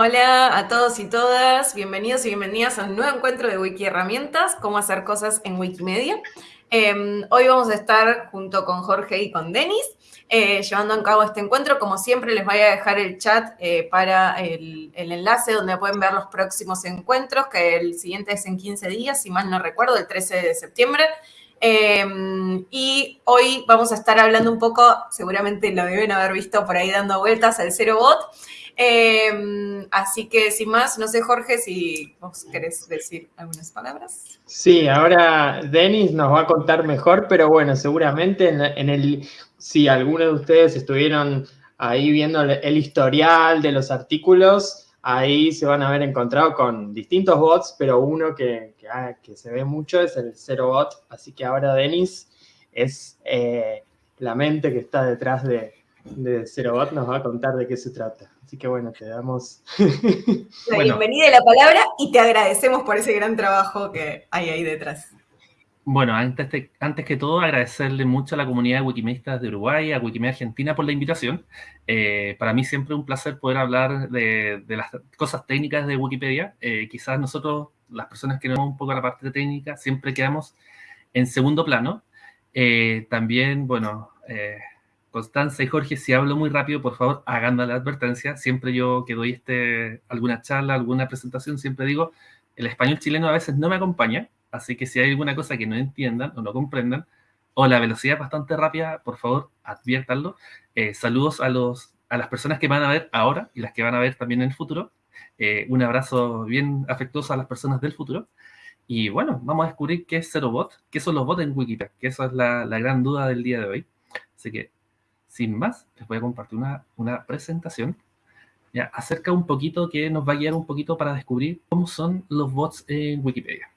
Hola a todos y todas, bienvenidos y bienvenidas a un nuevo encuentro de Wiki Herramientas, cómo hacer cosas en Wikimedia. Em, hoy vamos a estar junto con Jorge y con Denis eh, llevando a cabo este encuentro. Como siempre, les voy a dejar el chat eh, para el, enlace donde pueden ver los próximos encuentros, que el siguiente es en 15 días, si mal no recuerdo, el 13 de septiembre. Em, y hoy vamos a estar hablando un poco, seguramente lo deben haber visto por ahí dando vueltas al Zero Bot. Em, así que sin más, no sé Jorge si vos querés decir algunas palabras. Sí, ahora Denis nos va a contar mejor, pero bueno, seguramente en, el, si algunos de ustedes estuvieron ahí viendo el historial de los artículos, ahí se van a haber encontrado con distintos bots, pero uno que, que, ah, se ve mucho es el Zero Bot, así que ahora Denis es eh, la mente que está detrás de, de Zero Bot, nos va a contar de qué se trata. Así que bueno, te damos... La bienvenida y la palabra y te agradecemos por ese gran trabajo que hay ahí detrás. Bueno, antes, antes que todo, agradecerle mucho a la comunidad de Wikimedistas de Uruguay, a Wikimedia Argentina por la invitación. Eh, para mí siempre es un placer poder hablar de, las cosas técnicas de Wikipedia. Eh, quizás nosotros, las personas que no vemos un poco la parte técnica, siempre quedamos en segundo plano. Eh, también, bueno, Constanza y Jorge, si hablo muy rápido, por favor, hagan la advertencia. Siempre yo que doy este, alguna charla, alguna presentación, siempre digo, el español chileno a veces no me acompaña, así que si hay alguna cosa que no entiendan o no comprendan, o la velocidad bastante rápida, por favor, adviértanlo. Eh, saludos a, los, a las personas que van a ver ahora y las que van a ver también en el futuro. Eh, un abrazo bien afectuoso a las personas del futuro. Y bueno, vamos a descubrir qué es Zerobot, qué son los bots en Wikipedia, que esa es la, la gran duda del día de hoy. Así que sin más, les voy a compartir una, presentación ya, acerca un poquito que nos va a guiar un poquito para descubrir cómo son los bots en Wikipedia.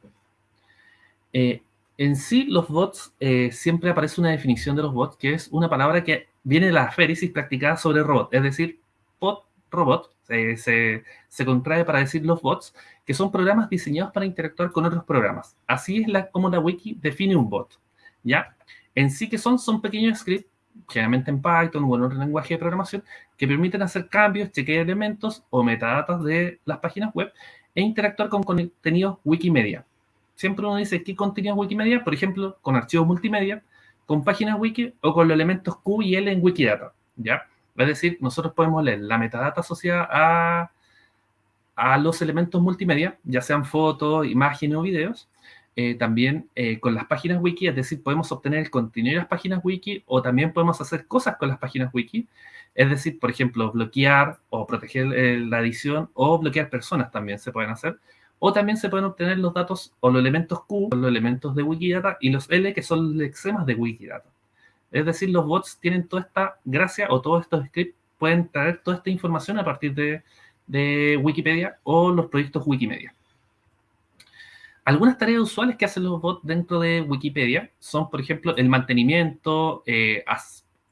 Eh, en sí, los bots, eh, siempre aparece una definición de los bots, que es una palabra que viene de la aféresis practicada sobre robot, es decir, bot, robot, se, se, contrae para decir los bots, que son programas diseñados para interactuar con otros programas. Así es la, como la wiki define un bot, ¿ya? En sí, que son? Son pequeños scripts generalmente en Python o en otro lenguaje de programación, que permiten hacer cambios, chequear elementos o metadatos de las páginas web e interactuar con contenidos Wikimedia. Siempre uno dice qué contenido Wikimedia, por ejemplo, con archivos multimedia, con páginas wiki o con los elementos Q y L en Wikidata, ¿ya? Es decir, nosotros podemos leer la metadata asociada a, a los elementos multimedia, ya sean fotos, imágenes o videos, eh, también eh, con las páginas wiki, es decir, podemos obtener el contenido de las páginas wiki o también podemos hacer cosas con las páginas wiki, es decir, por ejemplo, bloquear o proteger eh, la edición o bloquear personas también se pueden hacer. O también se pueden obtener los datos o los elementos Q, los elementos de Wikidata, y los L, que son los lexemas de Wikidata. Es decir, los bots tienen toda esta gracia o todos estos scripts pueden traer toda esta información a partir de, de Wikipedia o los proyectos Wikimedia. Algunas tareas usuales que hacen los bots dentro de Wikipedia son, por ejemplo, el mantenimiento, eh,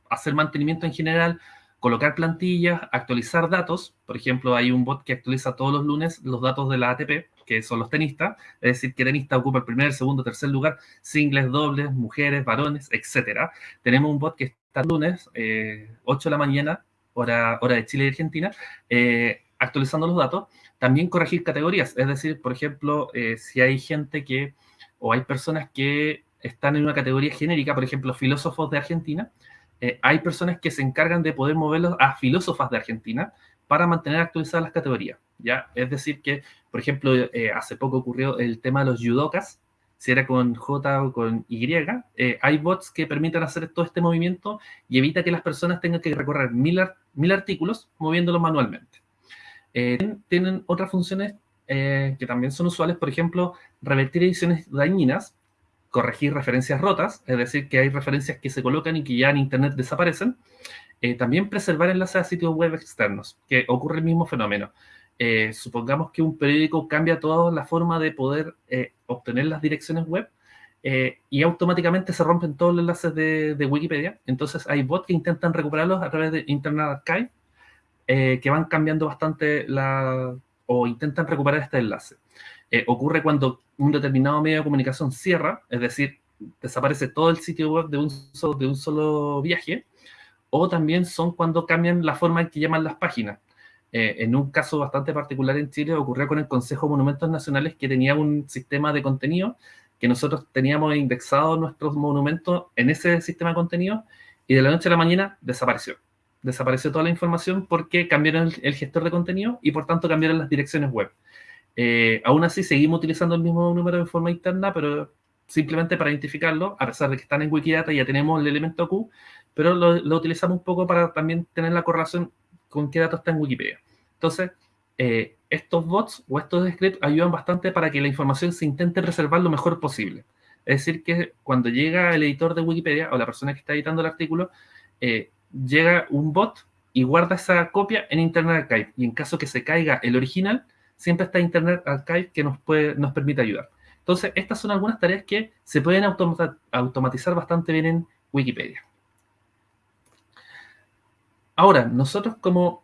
hacer mantenimiento en general, colocar plantillas, actualizar datos. Por ejemplo, hay un bot que actualiza todos los lunes los datos de la ATP, que son los tenistas, es decir, que tenista ocupa el primer, segundo, tercer lugar, singles, dobles, mujeres, varones, etc. Tenemos un bot que está lunes, 8 eh, de la mañana, hora, hora de Chile y Argentina, eh, actualizando los datos. También corregir categorías, es decir, por ejemplo, eh, si hay gente que, o hay personas que están en una categoría genérica, por ejemplo, filósofos de Argentina, eh, hay personas que se encargan de poder moverlos a filósofas de Argentina para mantener actualizadas las categorías, ¿ya? Es decir que, por ejemplo, eh, hace poco ocurrió el tema de los judokas, si era con J o con Y, hay bots que permiten hacer todo este movimiento y evita que las personas tengan que recorrer mil, mil artículos moviéndolos manualmente. Eh, tienen otras funciones eh, que también son usuales, por ejemplo, revertir ediciones dañinas, corregir referencias rotas, es decir, que hay referencias que se colocan y que ya en Internet desaparecen. Eh, también preservar enlaces a sitios web externos, que ocurre el mismo fenómeno. supongamos que un periódico cambia toda la forma de poder obtener las direcciones web y automáticamente se rompen todos los enlaces de, de, Wikipedia. Entonces hay bots que intentan recuperarlos a través de Internet Archive eh, que van cambiando bastante la, o intentan recuperar este enlace. Eh, ocurre cuando un determinado medio de comunicación cierra, es decir, desaparece todo el sitio web de un solo, de un solo viaje, o también son cuando cambian la forma en que llaman las páginas. Eh, en un caso bastante particular en Chile ocurrió con el Consejo de Monumentos Nacionales que tenía un sistema de contenido que nosotros teníamos indexado nuestros monumentos en ese sistema de contenido y de la noche a la mañana desapareció. Desapareció toda la información porque cambiaron el, gestor de contenido y por tanto cambiaron las direcciones web. Eh, aún así seguimos utilizando el mismo número de forma interna, pero simplemente para identificarlo, a pesar de que están en Wikidata ya tenemos el elemento Q, pero lo, utilizamos un poco para también tener la correlación con qué datos está en Wikipedia. Entonces, eh, estos bots o estos scripts ayudan bastante para que la información se intente preservar lo mejor posible. Es decir, que cuando llega el editor de Wikipedia o la persona que está editando el artículo, eh, llega un bot y guarda esa copia en Internet Archive. Y en caso que se caiga el original, siempre está Internet Archive que nos, puede, nos permite ayudar. Entonces, estas son algunas tareas que se pueden automatizar bastante bien en Wikipedia. Ahora, nosotros como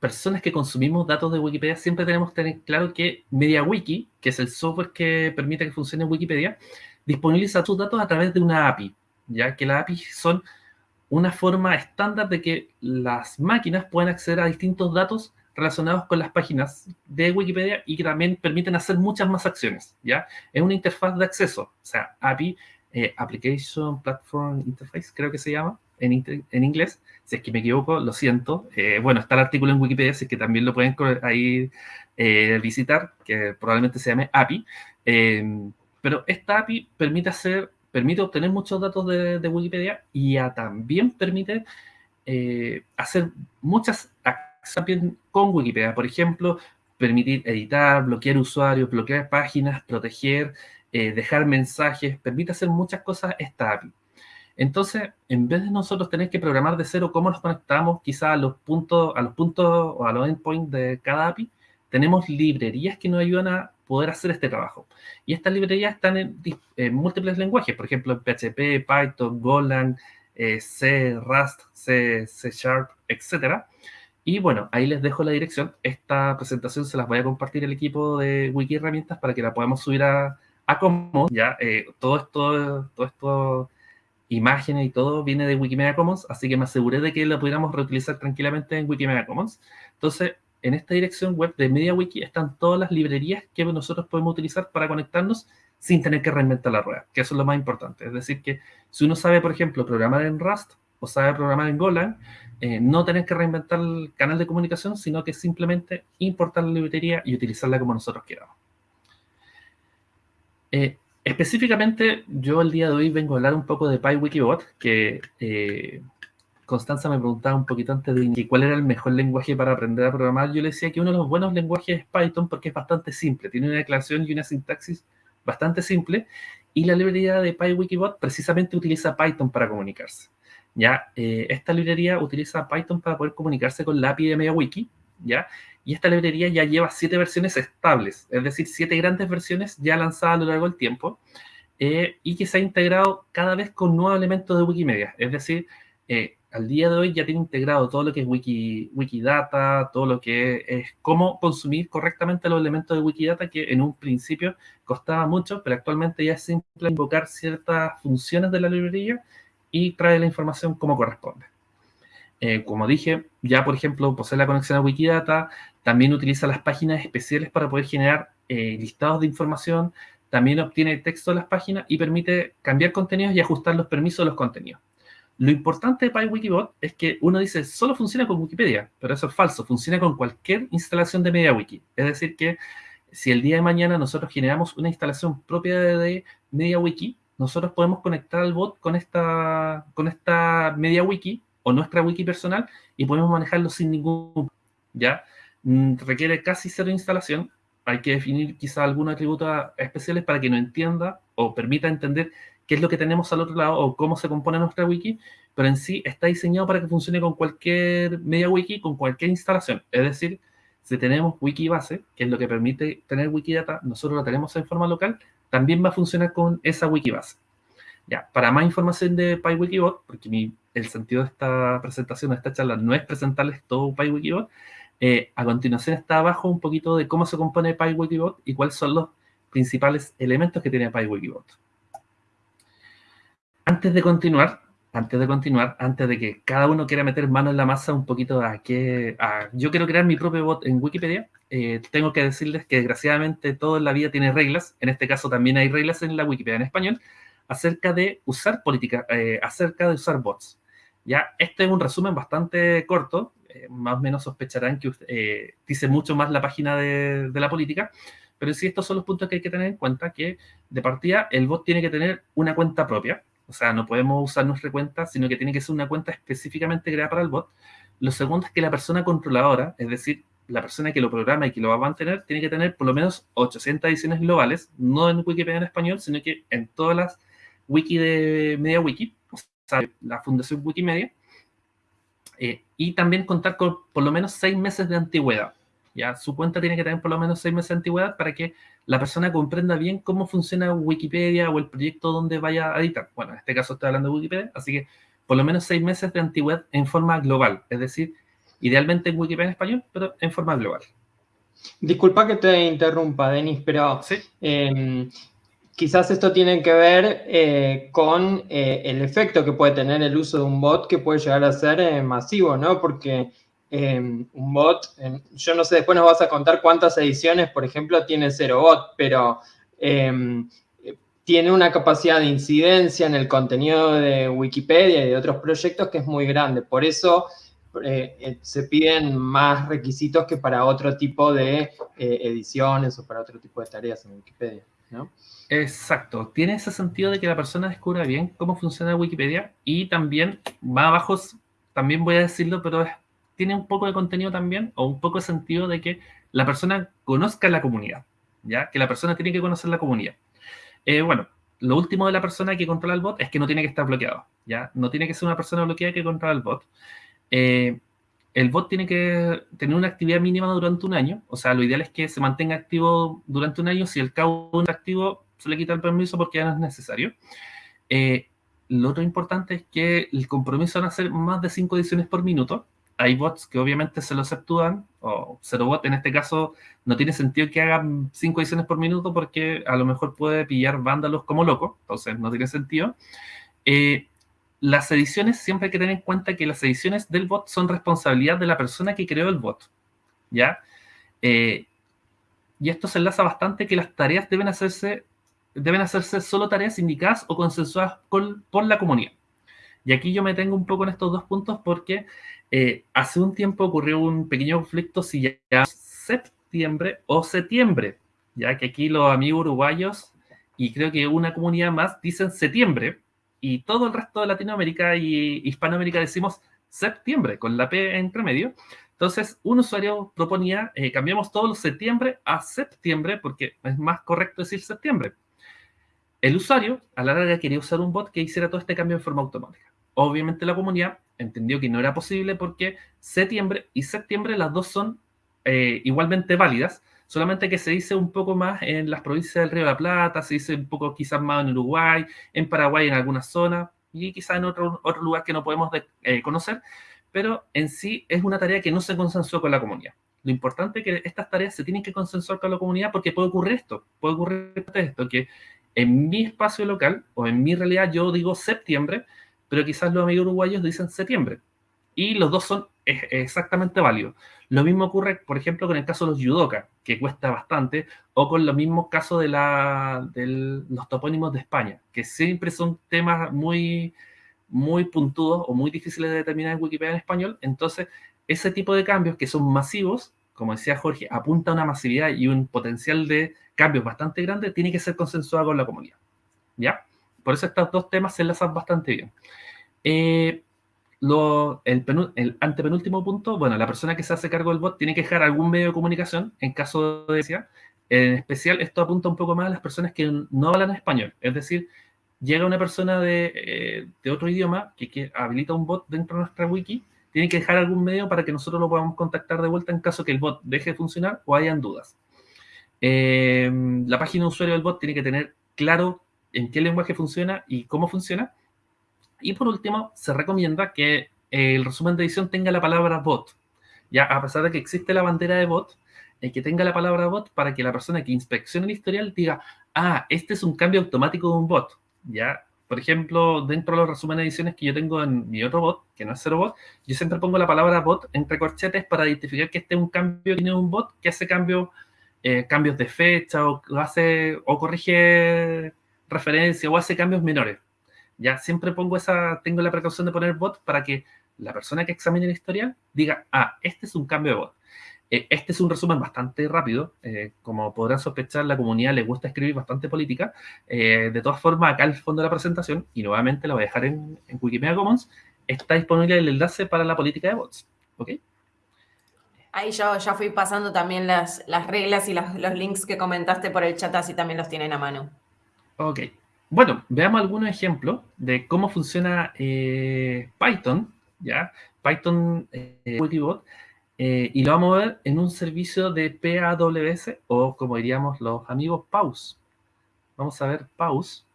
personas que consumimos datos de Wikipedia siempre tenemos que tener claro que MediaWiki, que es el software que permite que funcione Wikipedia, disponibiliza tus datos a través de una API, ya que las API son una forma estándar de que las máquinas puedan acceder a distintos datos relacionados con las páginas de Wikipedia y que también permiten hacer muchas más acciones, ¿ya? Es una interfaz de acceso, o sea, API, eh, Application Platform Interface, creo que se llama, en, inglés. Si es que me equivoco, lo siento. Eh, bueno, está el artículo en Wikipedia, así que también lo pueden ahí eh, visitar, que probablemente se llame API. Em, pero esta API permite hacer, permite obtener muchos datos de, Wikipedia y también permite eh, hacer muchas acciones con Wikipedia. Por ejemplo, permitir editar, bloquear usuarios, bloquear páginas, proteger, dejar mensajes, permite hacer muchas cosas esta API. Entonces, en vez de nosotros tener que programar de cero cómo nos conectamos quizá a los puntos, a los puntos o a los endpoints de cada API, tenemos librerías que nos ayudan a poder hacer este trabajo. Y estas librerías están en, múltiples lenguajes, por ejemplo, PHP, Python, Golang, eh, C, Rust, C, C Sharp, etc. Y bueno, ahí les dejo la dirección. Esta presentación se las voy a compartir el equipo de Wiki Herramientas para que la podamos subir a, a Commons. Ya, eh, todo esto, todo esto imágenes y todo viene de Wikimedia Commons, así que me aseguré de que lo pudiéramos reutilizar tranquilamente en Wikimedia Commons. Entonces, en esta dirección web de MediaWiki están todas las librerías que nosotros podemos utilizar para conectarnos sin tener que reinventar la rueda, que eso es lo más importante. Es decir, que si uno sabe, por ejemplo, programar en Rust o sabe programar en Golang, eh, no tener que reinventar el canal de comunicación, sino que simplemente importar la librería y utilizarla como nosotros queramos. Eh, Específicamente, yo el día de hoy vengo a hablar un poco de PyWikibot, que eh, Constanza me preguntaba un poquito antes de cuál era el mejor lenguaje para aprender a programar. Yo le decía que uno de los buenos lenguajes es Python porque es bastante simple, tiene una declaración y una sintaxis bastante simple, y la librería de PyWikibot precisamente utiliza Python para comunicarse. Ya, eh, esta librería utiliza Python para poder comunicarse con la API de MediaWiki, ¿ya? Y esta librería ya lleva siete versiones estables, es decir, siete grandes versiones ya lanzadas a lo largo del tiempo, eh, y que se ha integrado cada vez con nuevos elementos de Wikimedia. Es decir, eh, al día de hoy ya tiene integrado todo lo que es Wiki, Wikidata, todo lo que es cómo consumir correctamente los elementos de Wikidata, que en un principio costaba mucho, pero actualmente ya es simple invocar ciertas funciones de la librería y trae la información como corresponde. Eh, como dije, ya por ejemplo posee la conexión a Wikidata, también utiliza las páginas especiales para poder generar eh, listados de información, también obtiene texto de las páginas y permite cambiar contenidos y ajustar los permisos de los contenidos. Lo importante de PyWikibot es que uno dice, solo funciona con Wikipedia, pero eso es falso, funciona con cualquier instalación de MediaWiki. Es decir, que si el día de mañana nosotros generamos una instalación propia de MediaWiki, nosotros podemos conectar al bot con esta, con esta MediaWiki o nuestra wiki personal y podemos manejarlo sin ningún... ¿ya? Mm, requiere casi cero instalación. Hay que definir quizá algunos atributos especiales para que nos entienda o permita entender qué es lo que tenemos al otro lado o cómo se compone nuestra wiki, pero en sí está diseñado para que funcione con cualquier media wiki, con cualquier instalación. Es decir, si tenemos wiki base, que es lo que permite tener wikidata, nosotros lo tenemos en forma local, también va a funcionar con esa wiki base. Ya, para más información de PyWikibot, porque el sentido de esta presentación, de esta charla, no es presentarles todo PyWikibot, eh, a continuación está abajo un poquito de cómo se compone PyWikibot y cuáles son los principales elementos que tiene PyWikibot. Antes de continuar, antes de continuar, antes de que cada uno quiera meter mano en la masa un poquito a que yo quiero crear mi propio bot en Wikipedia, eh, tengo que decirles que desgraciadamente todo en la vida tiene reglas, en este caso también hay reglas en la Wikipedia en español, acerca de usar política, eh, acerca de usar bots. Ya, este es un resumen bastante corto, eh, más o menos sospecharán que dice mucho más la página de, de la política, pero sí estos son los puntos que hay que tener en cuenta, que de partida el bot tiene que tener una cuenta propia, o sea, no podemos usar nuestra cuenta, sino que tiene que ser una cuenta específicamente creada para el bot. Lo segundo es que la persona controladora, es decir, la persona que lo programa y que lo va a mantener, tiene que tener por lo menos 800 ediciones globales, no en Wikipedia en español, sino que en todas las wiki de MediaWiki, o sea, la Fundación Wikimedia, eh, y también contar con por lo menos seis meses de antigüedad. Ya, su cuenta tiene que tener por lo menos seis meses de antigüedad para que la persona comprenda bien cómo funciona Wikipedia o el proyecto donde vaya a editar. Bueno, en este caso estoy hablando de Wikipedia, así que por lo menos seis meses de antigüedad en forma global, es decir, idealmente en Wikipedia en español, pero en forma global. Disculpa que te interrumpa, Denis, pero em, quizás esto tiene que ver eh, con eh, el efecto que puede tener el uso de un bot que puede llegar a ser eh, masivo, ¿no? Porque Em, un bot, yo no sé, después nos vas a contar cuántas ediciones, por ejemplo, tiene Zero Bot, pero em, tiene una capacidad de incidencia en el contenido de Wikipedia y de otros proyectos que es muy grande. Por eso eh, eh, se piden más requisitos que para otro tipo de eh, ediciones o para otro tipo de tareas en Wikipedia. Exacto, tiene ese sentido de que la persona descubra bien cómo funciona Wikipedia y también, más abajo, también voy a decirlo, pero es tiene un poco de contenido también, o un poco de sentido de que la persona conozca la comunidad, ¿ya? Que la persona tiene que conocer la comunidad. Eh, bueno, lo último de la persona que controla el bot es que no tiene que estar bloqueado, ¿ya? No tiene que ser una persona bloqueada que controla el bot. Eh, el bot tiene que tener una actividad mínima durante un año, o sea, lo ideal es que se mantenga activo durante un año. Si el cabo no está activo, se le quita el permiso porque ya no es necesario. Eh, lo otro importante es que el compromiso van a ser más de 5 ediciones por minuto, hay bots que obviamente se los actúan, o Zero Bot en este caso no tiene sentido que hagan 5 ediciones por minuto porque a lo mejor puede pillar vándalos como loco, entonces no tiene sentido. Eh, las ediciones, siempre hay que tener en cuenta que las ediciones del bot son responsabilidad de la persona que creó el bot, ¿ya? Eh, y esto se enlaza bastante que las tareas deben hacerse, deben hacerse solo tareas indicadas o consensuadas por la comunidad. Y aquí yo me tengo un poco en estos dos puntos porque eh, hace un tiempo ocurrió un pequeño conflicto si ya septiembre o septiembre, ya que aquí los amigos uruguayos y creo que una comunidad más dicen septiembre y todo el resto de Latinoamérica y Hispanoamérica decimos septiembre con la P entre medio. Entonces, un usuario proponía, eh, cambiamos todos los septiembre a septiembre porque es más correcto decir septiembre. El usuario, a la larga, quería usar un bot que hiciera todo este cambio en forma automática. Obviamente la comunidad entendió que no era posible porque septiembre y septiembre las dos son eh, igualmente válidas, solamente que se dice un poco más en las provincias del Río de la Plata, se dice un poco quizás más en Uruguay, en Paraguay en algunas zonas y quizás en otro, otro lugar que no podemos eh, conocer, pero en sí es una tarea que no se consensuó con la comunidad. Lo importante es que estas tareas se tienen que consensuar con la comunidad porque puede ocurrir esto, puede ocurrir esto, que en mi espacio local o en mi realidad yo digo septiembre, pero quizás los amigos uruguayos dicen septiembre. Y los dos son exactamente válidos. Lo mismo ocurre, por ejemplo, con el caso de los yudoka, que cuesta bastante, o con los mismos casos de, los topónimos de España, que siempre son temas muy, muy puntudos o muy difíciles de determinar en Wikipedia en español. Entonces, ese tipo de cambios que son masivos, como decía Jorge, apunta a una masividad y un potencial de cambios bastante grande, tiene que ser consensuado con la comunidad. ¿Ya? Por eso estos dos temas se enlazan bastante bien. Eh, el, antepenúltimo punto, bueno, la persona que se hace cargo del bot tiene que dejar algún medio de comunicación en caso de. En especial, esto apunta un poco más a las personas que no hablan español. Es decir, llega una persona de, eh, otro idioma que, habilita un bot dentro de nuestra wiki, tiene que dejar algún medio para que nosotros lo podamos contactar de vuelta en caso que el bot deje de funcionar o hayan dudas. Eh, la página de usuario del bot tiene que tener claro en qué lenguaje funciona y cómo funciona. Y por último, se recomienda que el resumen de edición tenga la palabra bot. Ya, a pesar de que existe la bandera de bot, eh, que tenga la palabra bot para que la persona que inspeccione el historial diga, ah, este es un cambio automático de un bot. Ya, por ejemplo, dentro de los resúmenes de ediciones que yo tengo en mi otro bot, que no es cero bot, yo siempre pongo la palabra bot entre corchetes para identificar que este es un cambio, tiene un bot que hace cambio, eh, cambios de fecha o hace o corrige referencia o hace cambios menores. Ya siempre pongo esa, tengo la precaución de poner bot para que la persona que examine la historia diga, ah, este es un cambio de bot. Eh, este es un resumen bastante rápido. Eh, como podrán sospechar, la comunidad le gusta escribir bastante política. Eh, de todas formas, acá el fondo de la presentación, y nuevamente lo voy a dejar en, Wikimedia Commons, está disponible el enlace para la política de bots. ¿Ok? Ahí yo ya fui pasando también las, las reglas y los links que comentaste por el chat, así también los tienen a mano. Ok. Bueno, veamos algunos ejemplos de cómo funciona Python, ¿ya? Python Wikibot eh, y lo vamos a ver en un servicio de PAWS o como diríamos los amigos PAUS. Vamos a ver PAUS.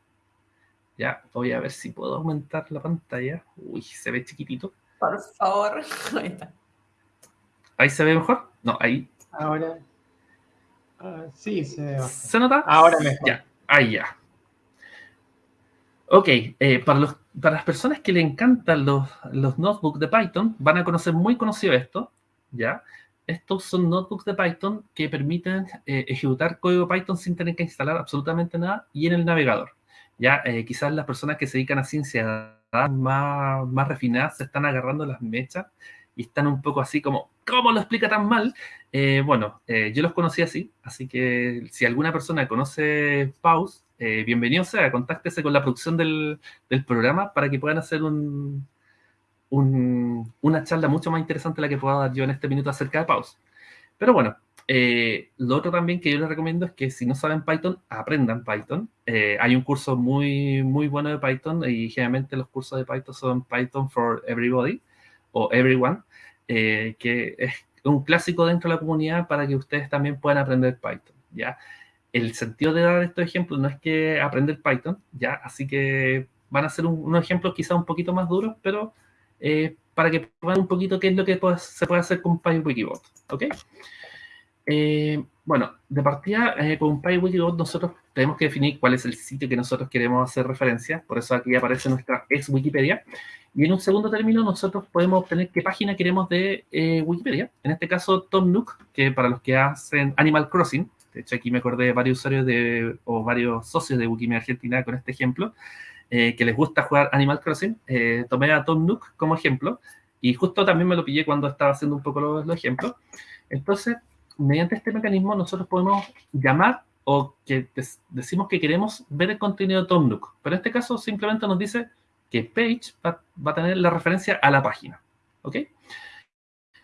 Ya, voy a ver si puedo aumentar la pantalla. Uy, se ve chiquitito. Por favor. Ahí está. ¿Ahí se ve mejor? No, ahí. Ahora. Ah, sí, se ve ¿Se nota? Ahora mejor. Ya, ahí ya. Ok, eh, para, los, para las personas que le encantan los, los notebooks de Python, van a conocer muy conocido esto. ¿ya? Estos son notebooks de Python que permiten eh, ejecutar código Python sin tener que instalar absolutamente nada y en el navegador. Ya, eh, quizás las personas que se dedican a ciencia más, más refinadas se están agarrando las mechas y están un poco así como, ¿cómo lo explica tan mal? Eh, bueno, yo los conocí así, así que si alguna persona conoce Pause, bienvenido sea, contáctese con la producción del, programa para que puedan hacer un, una charla mucho más interesante la que puedo dar yo en este minuto acerca de Pause. Pero bueno, eh, lo otro también que yo les recomiendo es que si no saben Python, aprendan Python. Eh, hay un curso muy, muy bueno de Python y generalmente los cursos de Python son Python for Everybody o Everyone, eh, que es un clásico dentro de la comunidad para que ustedes también puedan aprender Python. ¿ya? El sentido de dar estos ejemplos no es que aprender Python, ¿ya? así que van a ser unos ejemplos quizás un poquito más duros, pero eh, para que vean un poquito qué es lo que se puede hacer con PyWikibot. ¿ok? Eh, bueno, de partida eh, con PyWikibot nosotros tenemos que definir cuál es el sitio que nosotros queremos hacer referencia, por eso aquí aparece nuestra ex Wikipedia. Y en un segundo término nosotros podemos obtener qué página queremos de Wikipedia. En este caso Tom Nook, que para los que hacen Animal Crossing, de hecho aquí me acordé de varios usuarios de, o varios socios de Wikimedia Argentina con este ejemplo, eh, que les gusta jugar Animal Crossing, eh, tomé a Tom Nook como ejemplo y justo también me lo pillé cuando estaba haciendo un poco los, ejemplos. Entonces, mediante este mecanismo nosotros podemos llamar o que decimos que queremos ver el contenido de Tom Nook, pero en este caso simplemente nos dice que page va, va a tener la referencia a la página. ¿Ok?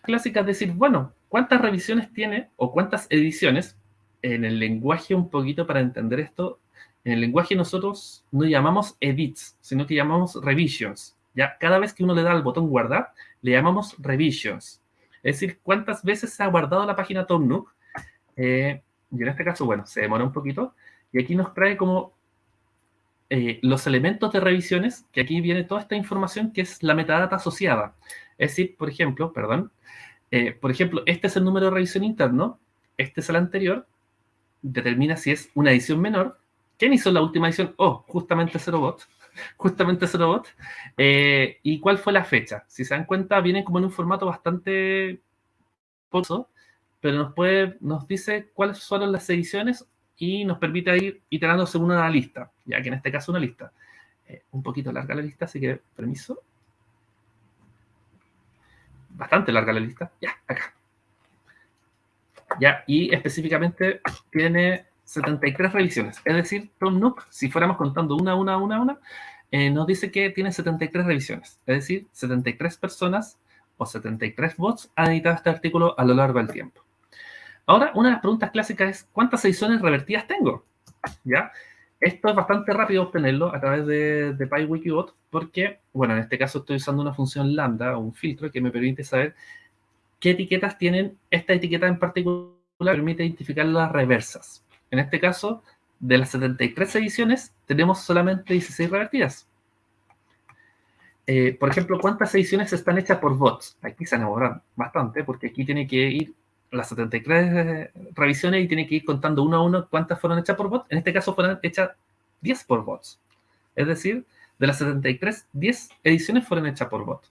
Clásica es decir, bueno, ¿cuántas revisiones tiene o cuántas ediciones? En el lenguaje un poquito para entender esto, en el lenguaje nosotros no llamamos edits, sino que llamamos revisions. Ya cada vez que uno le da al botón guardar, le llamamos revisions. Es decir, cuántas veces se ha guardado la página Tom Nook. Eh, y en este caso, bueno, se demora un poquito. Y aquí nos trae como eh, los elementos de revisiones, que aquí viene toda esta información que es la metadata asociada. Es decir, por ejemplo, perdón, eh, por ejemplo, este es el número de revisión interno, este es el anterior, determina si es una edición menor ¿Quién hizo la última edición? Oh, justamente Zerobot. Justamente Zerobot. Eh, ¿Y cuál fue la fecha? Si se dan cuenta, viene como en un formato bastante pozo, pero nos, puede, nos dice cuáles fueron las ediciones y nos permite ir iterando según una lista, ya que en este caso una lista. Eh, un poquito larga la lista, así que permiso. Bastante larga la lista. Ya, acá. Ya, y específicamente tiene 73 revisiones. Es decir, Tom Nook, si fuéramos contando una, una, una, una, eh, nos dice que tiene 73 revisiones. Es decir, 73 personas o 73 bots han editado este artículo a lo largo del tiempo. Ahora, una de las preguntas clásicas es, ¿cuántas ediciones revertidas tengo? ¿Ya? Esto es bastante rápido obtenerlo a través de, de PyWikibot porque, bueno, en este caso estoy usando una función lambda, un filtro que me permite saber qué etiquetas tienen. Esta etiqueta en particular permite identificar las reversas. En este caso, de las 73 ediciones, tenemos solamente 16 revertidas. Eh, por ejemplo, ¿cuántas ediciones están hechas por bots? Aquí se enamoran bastante, porque aquí tiene que ir las 73 revisiones y tiene que ir contando uno a uno cuántas fueron hechas por bots. En este caso fueron hechas 10 por bots. Es decir, de las 73, 10 ediciones fueron hechas por bot.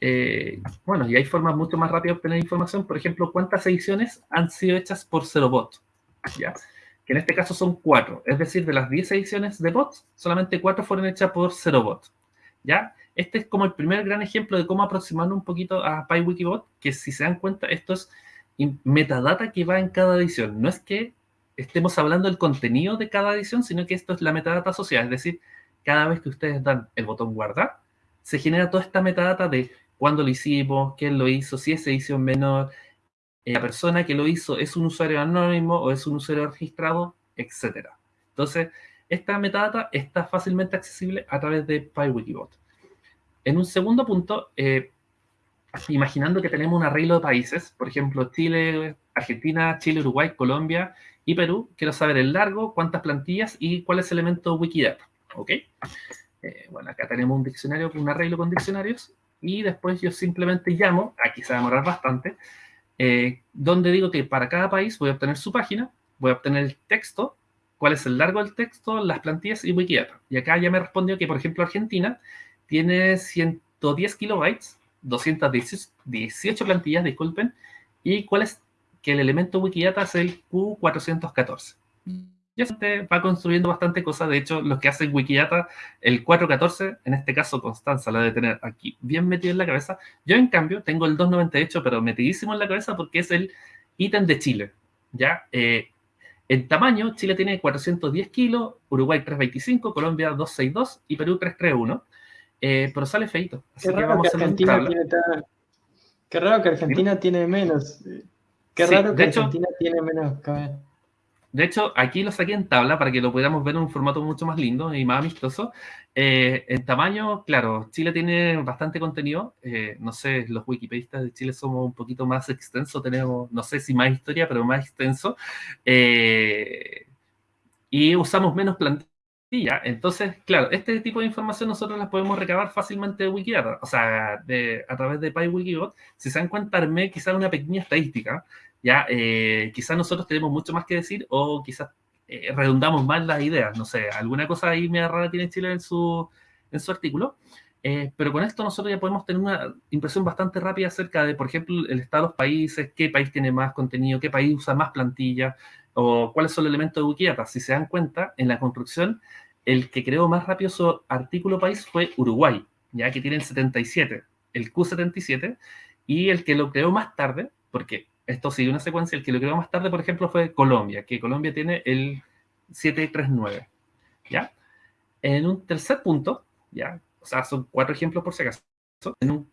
Eh, bueno, y hay formas mucho más rápidas de obtener información. Por ejemplo, ¿cuántas ediciones han sido hechas por cero bot? ¿Ya? Que en este caso son cuatro. Es decir, de las 10 ediciones de bots, solamente cuatro fueron hechas por cero bot. ¿Ya? Este es como el primer gran ejemplo de cómo aproximarnos un poquito a PyWikibot, que si se dan cuenta, esto es metadata que va en cada edición. No es que estemos hablando del contenido de cada edición, sino que esto es la metadata asociada. Es decir, cada vez que ustedes dan el botón guardar, se genera toda esta metadata de cuándo lo hicimos, quién lo hizo, si es edición menor, eh, la persona que lo hizo es un usuario anónimo o es un usuario registrado, etc. Entonces, esta metadata está fácilmente accesible a través de PyWikibot. En un segundo punto, eh, imaginando que tenemos un arreglo de países, por ejemplo, Chile, Argentina, Chile, Uruguay, Colombia y Perú, quiero saber el largo, cuántas plantillas y cuál es el elemento Wikidata. ¿Ok? Eh, bueno, acá tenemos un diccionario, un arreglo con diccionarios y después yo simplemente llamo, aquí se va a demorar bastante, eh, donde digo que para cada país voy a obtener su página, voy a obtener el texto, cuál es el largo del texto, las plantillas y Wikidata. Y acá ya me respondió que, por ejemplo, Argentina tiene 110 kilobytes, 218 plantillas, disculpen, y cuál es que el elemento Wikidata es el Q414 ya se va construyendo bastante cosas. De hecho, los que hacen Wikidata, el 414, en este caso Constanza la debe tener aquí bien metido en la cabeza. Yo, en cambio, tengo el 298, pero metidísimo en la cabeza porque es el ítem de Chile. ¿ya? Eh, en tamaño, Chile tiene 410 kilos, Uruguay 325, Colombia 262 y Perú 331. Eh, pero sale feito. Qué raro que Argentina tiene Qué raro que Argentina tiene menos. Qué raro que Argentina tiene menos. De hecho, aquí lo saqué en tabla para que lo pudiéramos ver en un formato mucho más lindo y más amistoso. Eh, en tamaño, claro, Chile tiene bastante contenido. Eh, no sé, los wikipedistas de Chile somos un poquito más extensos, tenemos, no sé si más historia, pero más extenso. Eh, y usamos menos plantilla. Entonces, claro, este tipo de información nosotros las podemos recabar fácilmente de Wikidata, o sea, a través de PyWikibot. Si se dan cuenta, armé quizás una pequeña estadística ya eh, quizás nosotros tenemos mucho más que decir o quizás eh, redundamos más las ideas, no sé, alguna cosa ahí media rara tiene Chile en su, en su artículo, eh, pero con esto nosotros ya podemos tener una impresión bastante rápida acerca de, por ejemplo, el estado de los países, qué país tiene más contenido, qué país usa más plantilla, o cuáles son los elementos de Wikidata. Si se dan cuenta, en la construcción, el que creó más rápido su artículo país fue Uruguay, ya que tienen 77, el Q77, y el que lo creó más tarde, porque esto sigue una secuencia. El que lo creó más tarde, por ejemplo, fue Colombia, que Colombia tiene el 739. ¿Ya? En un tercer punto, ¿ya? O sea, son cuatro ejemplos por si acaso. En un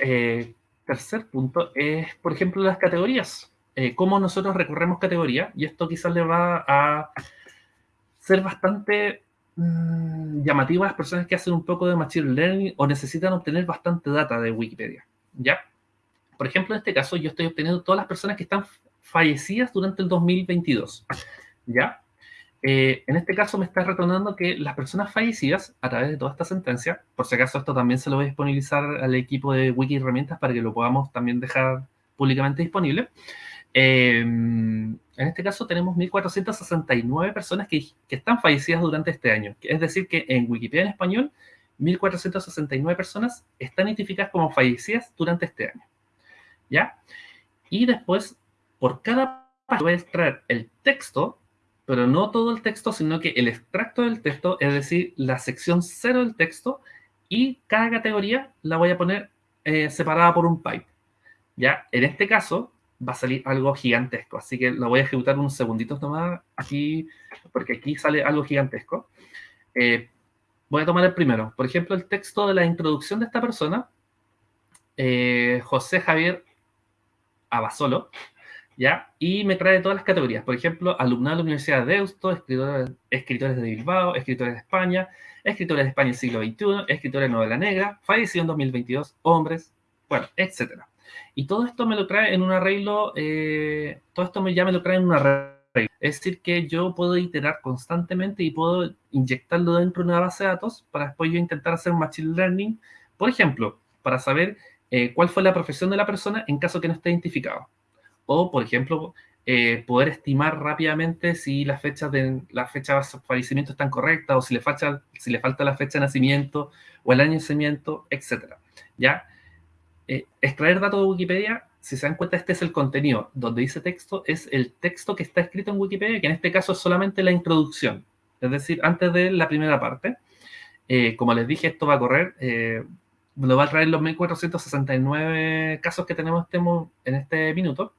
eh, tercer punto es, por ejemplo, las categorías. Eh, cómo nosotros recorremos categorías, y esto quizás le va a ser bastante mmm, llamativo a las personas que hacen un poco de Machine Learning o necesitan obtener bastante data de Wikipedia. ¿Ya? Por ejemplo, en este caso, yo estoy obteniendo todas las personas que están fallecidas durante el 2022. ¿Ya? Eh, en este caso me está retornando que las personas fallecidas, a través de toda esta sentencia, por si acaso esto también se lo voy a disponibilizar al equipo de Wiki Herramientas para que lo podamos también dejar públicamente disponible. Eh, en este caso tenemos 1.469 personas que, que, están fallecidas durante este año. Es decir, que en Wikipedia en español, 1.469 personas están identificadas como fallecidas durante este año. ¿Ya? Y después, por cada página voy a extraer el texto, pero no todo el texto, sino que el extracto del texto, es decir, la sección cero del texto, y cada categoría la voy a poner eh, separada por un pipe. ¿Ya? En este caso, va a salir algo gigantesco, así que lo voy a ejecutar unos segunditos nomás aquí, porque aquí sale algo gigantesco. Eh, voy a tomar el primero. Por ejemplo, el texto de la introducción de esta persona, eh, José Javier Abasolo, ¿ya? Y me trae todas las categorías. Por ejemplo, alumnado de la Universidad de Deusto, escritores, escritores de Bilbao, escritores de España, escritores de España del siglo XXI, escritores de novela negra, fallecido en 2022, hombres, bueno, etcétera. Y todo esto me lo trae en un arreglo, eh, todo esto ya me lo trae en un arreglo. Es decir, que yo puedo iterar constantemente y puedo inyectarlo dentro de una base de datos para después yo intentar hacer machine learning, por ejemplo, para saber eh, cuál fue la profesión de la persona en caso que no esté identificado. O, por ejemplo, eh, poder estimar rápidamente si las fechas de la fecha de fallecimiento están correctas o si le falta, si le falta la fecha de nacimiento o el año de nacimiento, etc. ¿Ya? Eh, extraer datos de Wikipedia, si se dan cuenta, este es el contenido. Donde dice texto, es el texto que está escrito en Wikipedia, que en este caso es solamente la introducción. Es decir, antes de la primera parte. Eh, como les dije, esto va a correr, eh, lo va a traer los 1469 casos que tenemos en este minuto.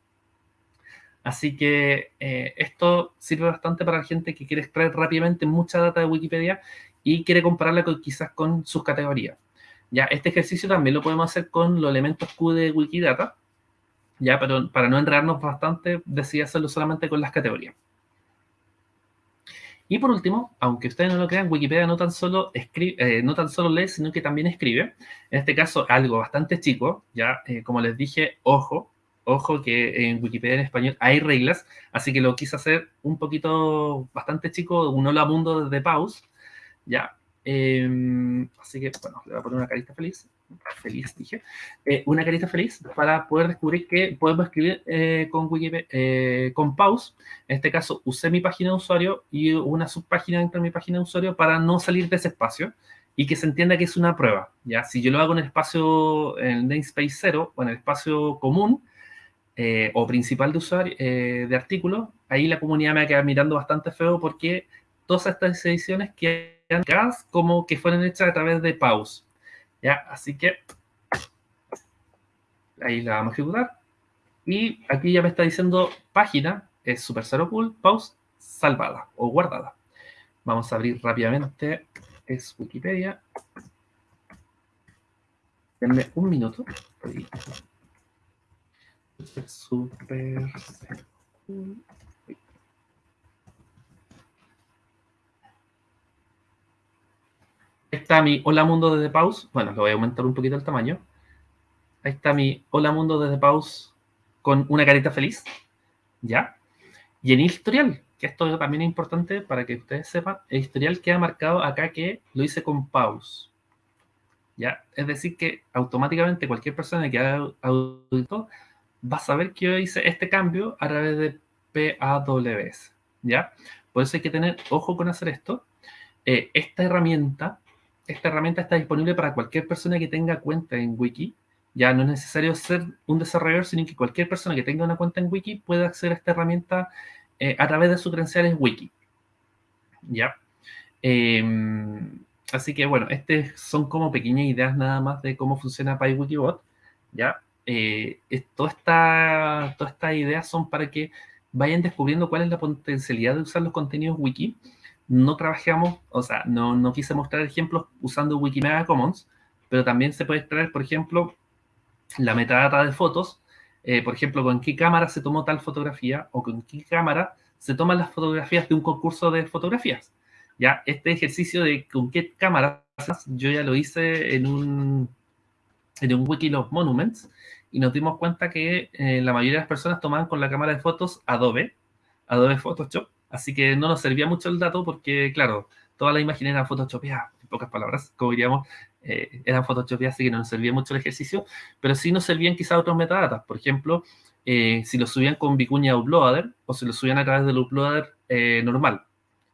Así que eh, esto sirve bastante para la gente que quiere extraer rápidamente mucha data de Wikipedia y quiere compararla quizás con sus categorías. Ya, este ejercicio también lo podemos hacer con los elementos Q de Wikidata, ya, pero para no enredarnos bastante, decidí hacerlo solamente con las categorías. Y por último, aunque ustedes no lo crean, Wikipedia no tan solo, escribe, eh, no tan solo lee, sino que también escribe. En este caso, algo bastante chico, ya, eh, como les dije, ojo, Ojo que en Wikipedia en español hay reglas, así que lo quise hacer un poquito bastante chico, un hola mundo desde pause, ya. Em, así que, bueno, le voy a poner una carita feliz, feliz dije, eh, una carita feliz para poder descubrir que podemos escribir eh, con Wikipedia, eh, con pause. En este caso, usé mi página de usuario y una subpágina dentro de mi página de usuario para no salir de ese espacio y que se entienda que es una prueba. ¿ya? Si yo lo hago en el espacio, en el namespace 0 o en el espacio común, eh, o principal de usuario eh, de artículos, ahí la comunidad me va a quedar mirando bastante feo porque todas estas ediciones quedan como que fueron hechas a través de pause. ¿Ya? Así que ahí la vamos a ejecutar. Y aquí ya me está diciendo página, es super cero cool, pause, salvada o guardada. Vamos a abrir rápidamente, es Wikipedia. Denme un minuto. Super Ahí está mi Hola Mundo desde Pause. Bueno, lo voy a aumentar un poquito el tamaño. Ahí está mi Hola Mundo desde Pause con una carita feliz. ¿Ya? Y en historial, que esto también es importante para que ustedes sepan, el historial queda marcado acá que lo hice con Pause. ¿Ya? Es decir, que automáticamente cualquier persona que haga audito vas a ver que yo hice este cambio a través de PAWS, ¿ya? Por eso hay que tener ojo con hacer esto. Eh, esta herramienta, esta herramienta está disponible para cualquier persona que tenga cuenta en Wiki. Ya no es necesario ser un desarrollador, sino que cualquier persona que tenga una cuenta en Wiki puede acceder a esta herramienta eh, a través de sus credenciales Wiki. ¿Ya? Em, así que, bueno, estas son como pequeñas ideas nada más de cómo funciona PyWikibot. ¿Ya? eh, todas estas ideas son para que vayan descubriendo cuál es la potencialidad de usar los contenidos wiki. No trabajamos, o sea, no, no quise mostrar ejemplos usando Wikimedia Commons, pero también se puede extraer, por ejemplo, la metadata de fotos, eh, por ejemplo, con qué cámara se tomó tal fotografía o con qué cámara se toman las fotografías de un concurso de fotografías. Ya, este ejercicio de con qué cámara, yo ya lo hice en un, en un Wiki of Monuments, y nos dimos cuenta que eh, la mayoría de las personas tomaban con la cámara de fotos Adobe, Adobe Photoshop, así que no nos servía mucho el dato porque, claro, toda la imagen era photoshopeada, en pocas palabras, como diríamos, eh, eran photoshopeadas, así que no nos servía mucho el ejercicio, pero sí nos servían quizás otros metadatas, por ejemplo, eh, si lo subían con Vicuña Uploader o si lo subían a través del Uploader normal.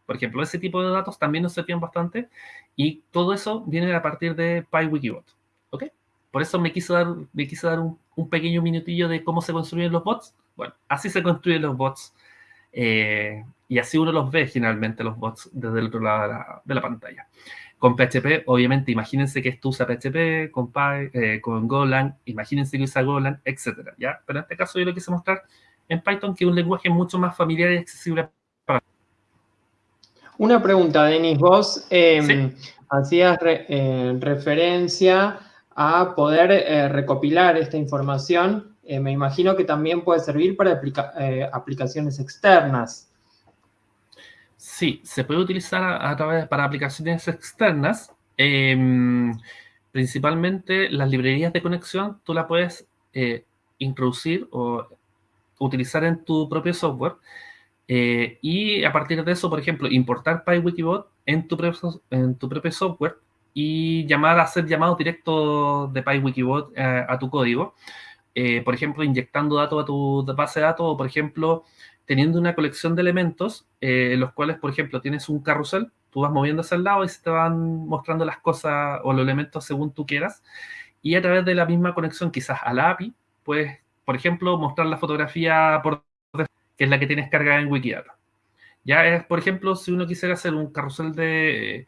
Por ejemplo, ese tipo de datos también nos servían bastante y todo eso viene a partir de PyWikibot. ¿Ok? Por eso me quise dar, me quise dar un, pequeño minutillo de cómo se construyen los bots. Bueno, así se construyen los bots. Eh, y así uno los ve generalmente los bots desde el otro lado de la, pantalla. Con PHP, obviamente, imagínense que esto usa PHP, con, Py, eh, con Golang, imagínense que usa Golang, etc. ¿ya? Pero en este caso yo lo quise mostrar en Python, que es un lenguaje mucho más familiar y accesible para... Una pregunta, Denis. Vos em, hacías eh, referencia a poder eh, recopilar esta información. Me imagino que también puede servir para aplicaciones externas. Sí, se puede utilizar a, través para aplicaciones externas. Em, principalmente las librerías de conexión, tú la puedes introducir o utilizar en tu propio software. y a partir de eso, por ejemplo, importar PyWikibot en tu, en tu propio software y llamar hacer llamados directos de PyWikibot eh, a tu código. eh, por ejemplo, inyectando datos a tu base de datos o, por ejemplo, teniendo una colección de elementos eh, los cuales, por ejemplo, tienes un carrusel, tú vas moviéndose al lado y se te van mostrando las cosas o los elementos según tú quieras. Y a través de la misma conexión, quizás a la API, puedes, por ejemplo, mostrar la fotografía por que es la que tienes cargada en Wikidata. Ya es, por ejemplo, si uno quisiera hacer un carrusel de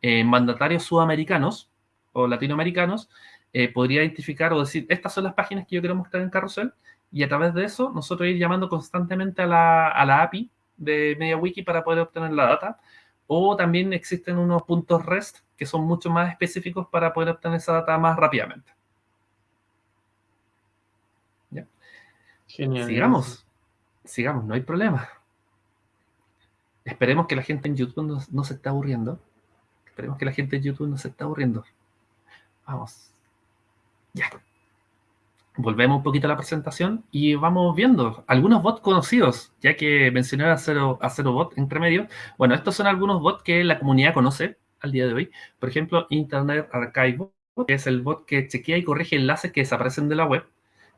eh, mandatarios sudamericanos o latinoamericanos, eh, podría identificar o decir, estas son las páginas que yo quiero mostrar en carrusel, y a través de eso nosotros ir llamando constantemente a la, a la API de MediaWiki para poder obtener la data, o también existen unos puntos REST que son mucho más específicos para poder obtener esa data más rápidamente. ¿Ya? Genial. Sigamos, sigamos, no hay problema. Esperemos que la gente en YouTube no, se esté aburriendo. Esperemos que la gente en YouTube no se esté aburriendo. Vamos. Ya. Volvemos un poquito a la presentación y vamos viendo algunos bots conocidos, ya que mencioné a Cero, a Bot entre medio. Bueno, estos son algunos bots que la comunidad conoce al día de hoy. Por ejemplo, Internet Archive que es el bot que chequea y corrige enlaces que desaparecen de la web.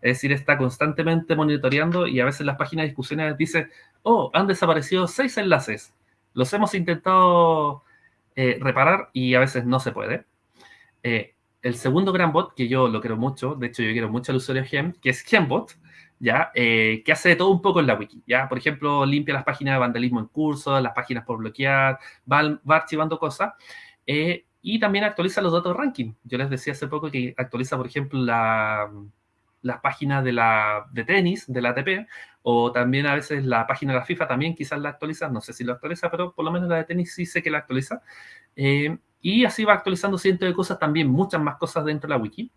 Es decir, está constantemente monitoreando y a veces las páginas de discusiones dice, oh, han desaparecido seis enlaces. Los hemos intentado eh, reparar y a veces no se puede. Eh, el segundo gran bot, que yo lo quiero mucho, de hecho yo quiero mucho al usuario Gem, que es Gembot, ¿ya? Eh, que hace de todo un poco en la wiki, ¿ya? Por ejemplo, limpia las páginas de vandalismo en curso, las páginas por bloquear, va, archivando cosas, y también actualiza los datos de ranking. Yo les decía hace poco que actualiza, por ejemplo, la, las páginas de, la, de tenis, de la ATP, o también a veces la página de la FIFA también quizás la actualiza, no sé si lo actualiza, pero por lo menos la de tenis sí sé que la actualiza. Eh, y así va actualizando cientos de cosas, también muchas más cosas dentro de la wiki.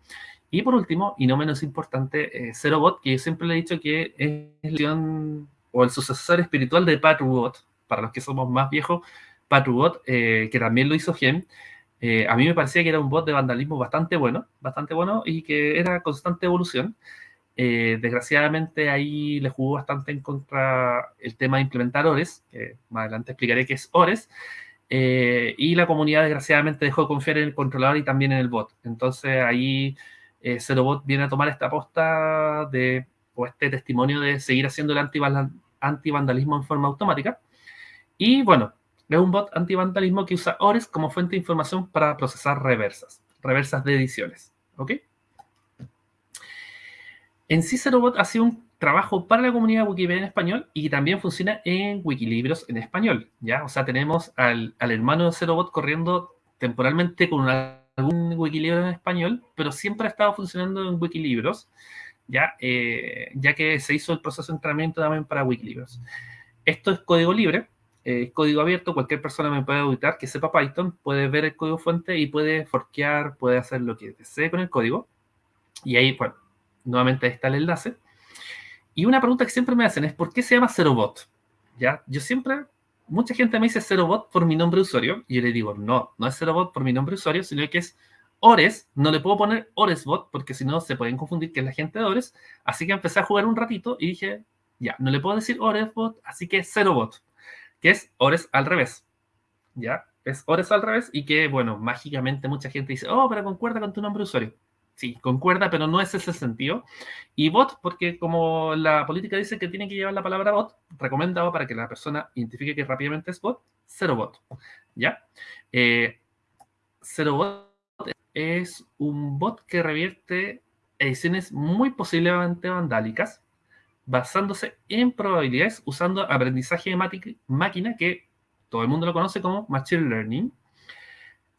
Y por último, y no menos importante, eh, ZeroBot, que yo siempre le he dicho que es el, o el sucesor espiritual de Patrubot, para los que somos más viejos, Patrubot, eh, que también lo hizo Gem, eh, a mí me parecía que era un bot de vandalismo bastante bueno, bastante bueno y que era constante evolución. Eh, desgraciadamente ahí le jugó bastante en contra el tema de implementar ORES, que más adelante explicaré qué es ORES, eh, y la comunidad desgraciadamente dejó de confiar en el controlador y también en el bot. Entonces ahí eh, Bot viene a tomar esta aposta de, o este testimonio de seguir haciendo el antivandalismo en forma automática. Y bueno, es un bot antivandalismo que usa ORES como fuente de información para procesar reversas, reversas de ediciones. ¿Ok? En sí, ZeroBot ha sido un trabajo para la comunidad Wikipedia en español y también funciona en Wikilibros en español, ¿ya? O sea, tenemos al, hermano de ZeroBot corriendo temporalmente con algún Wikilibro en español, pero siempre ha estado funcionando en Wikilibros, ¿ya? Eh, ya que se hizo el proceso de entrenamiento también para Wikilibros. Esto es código libre, es código abierto, cualquier persona me puede auditar que sepa Python, puede ver el código fuente y puede forquear, puede hacer lo que desee con el código. Y ahí, bueno, nuevamente está el enlace. Y una pregunta que siempre me hacen es, ¿por qué se llama ZeroBot? ¿Ya? Yo siempre, mucha gente me dice ZeroBot por mi nombre de usuario, y yo le digo, no, no es ZeroBot por mi nombre de usuario, sino que es Ores, no le puedo poner OresBot, porque si no se pueden confundir que es la gente de Ores, así que empecé a jugar un ratito y dije, ya, no le puedo decir OresBot, así que ZeroBot que es Ores al revés. ¿Ya? Es Ores al revés y que, bueno, mágicamente mucha gente dice, oh, pero concuerda con tu nombre usuario. Sí, concuerda, pero no es ese sentido. Y bot, porque como la política dice que tiene que llevar la palabra bot, recomendado para que la persona identifique que rápidamente es bot, cero bot. ¿Ya? Eh, cero bot es un bot que revierte ediciones muy posiblemente vandálicas basándose en probabilidades usando aprendizaje de máquina que todo el mundo lo conoce como Machine Learning.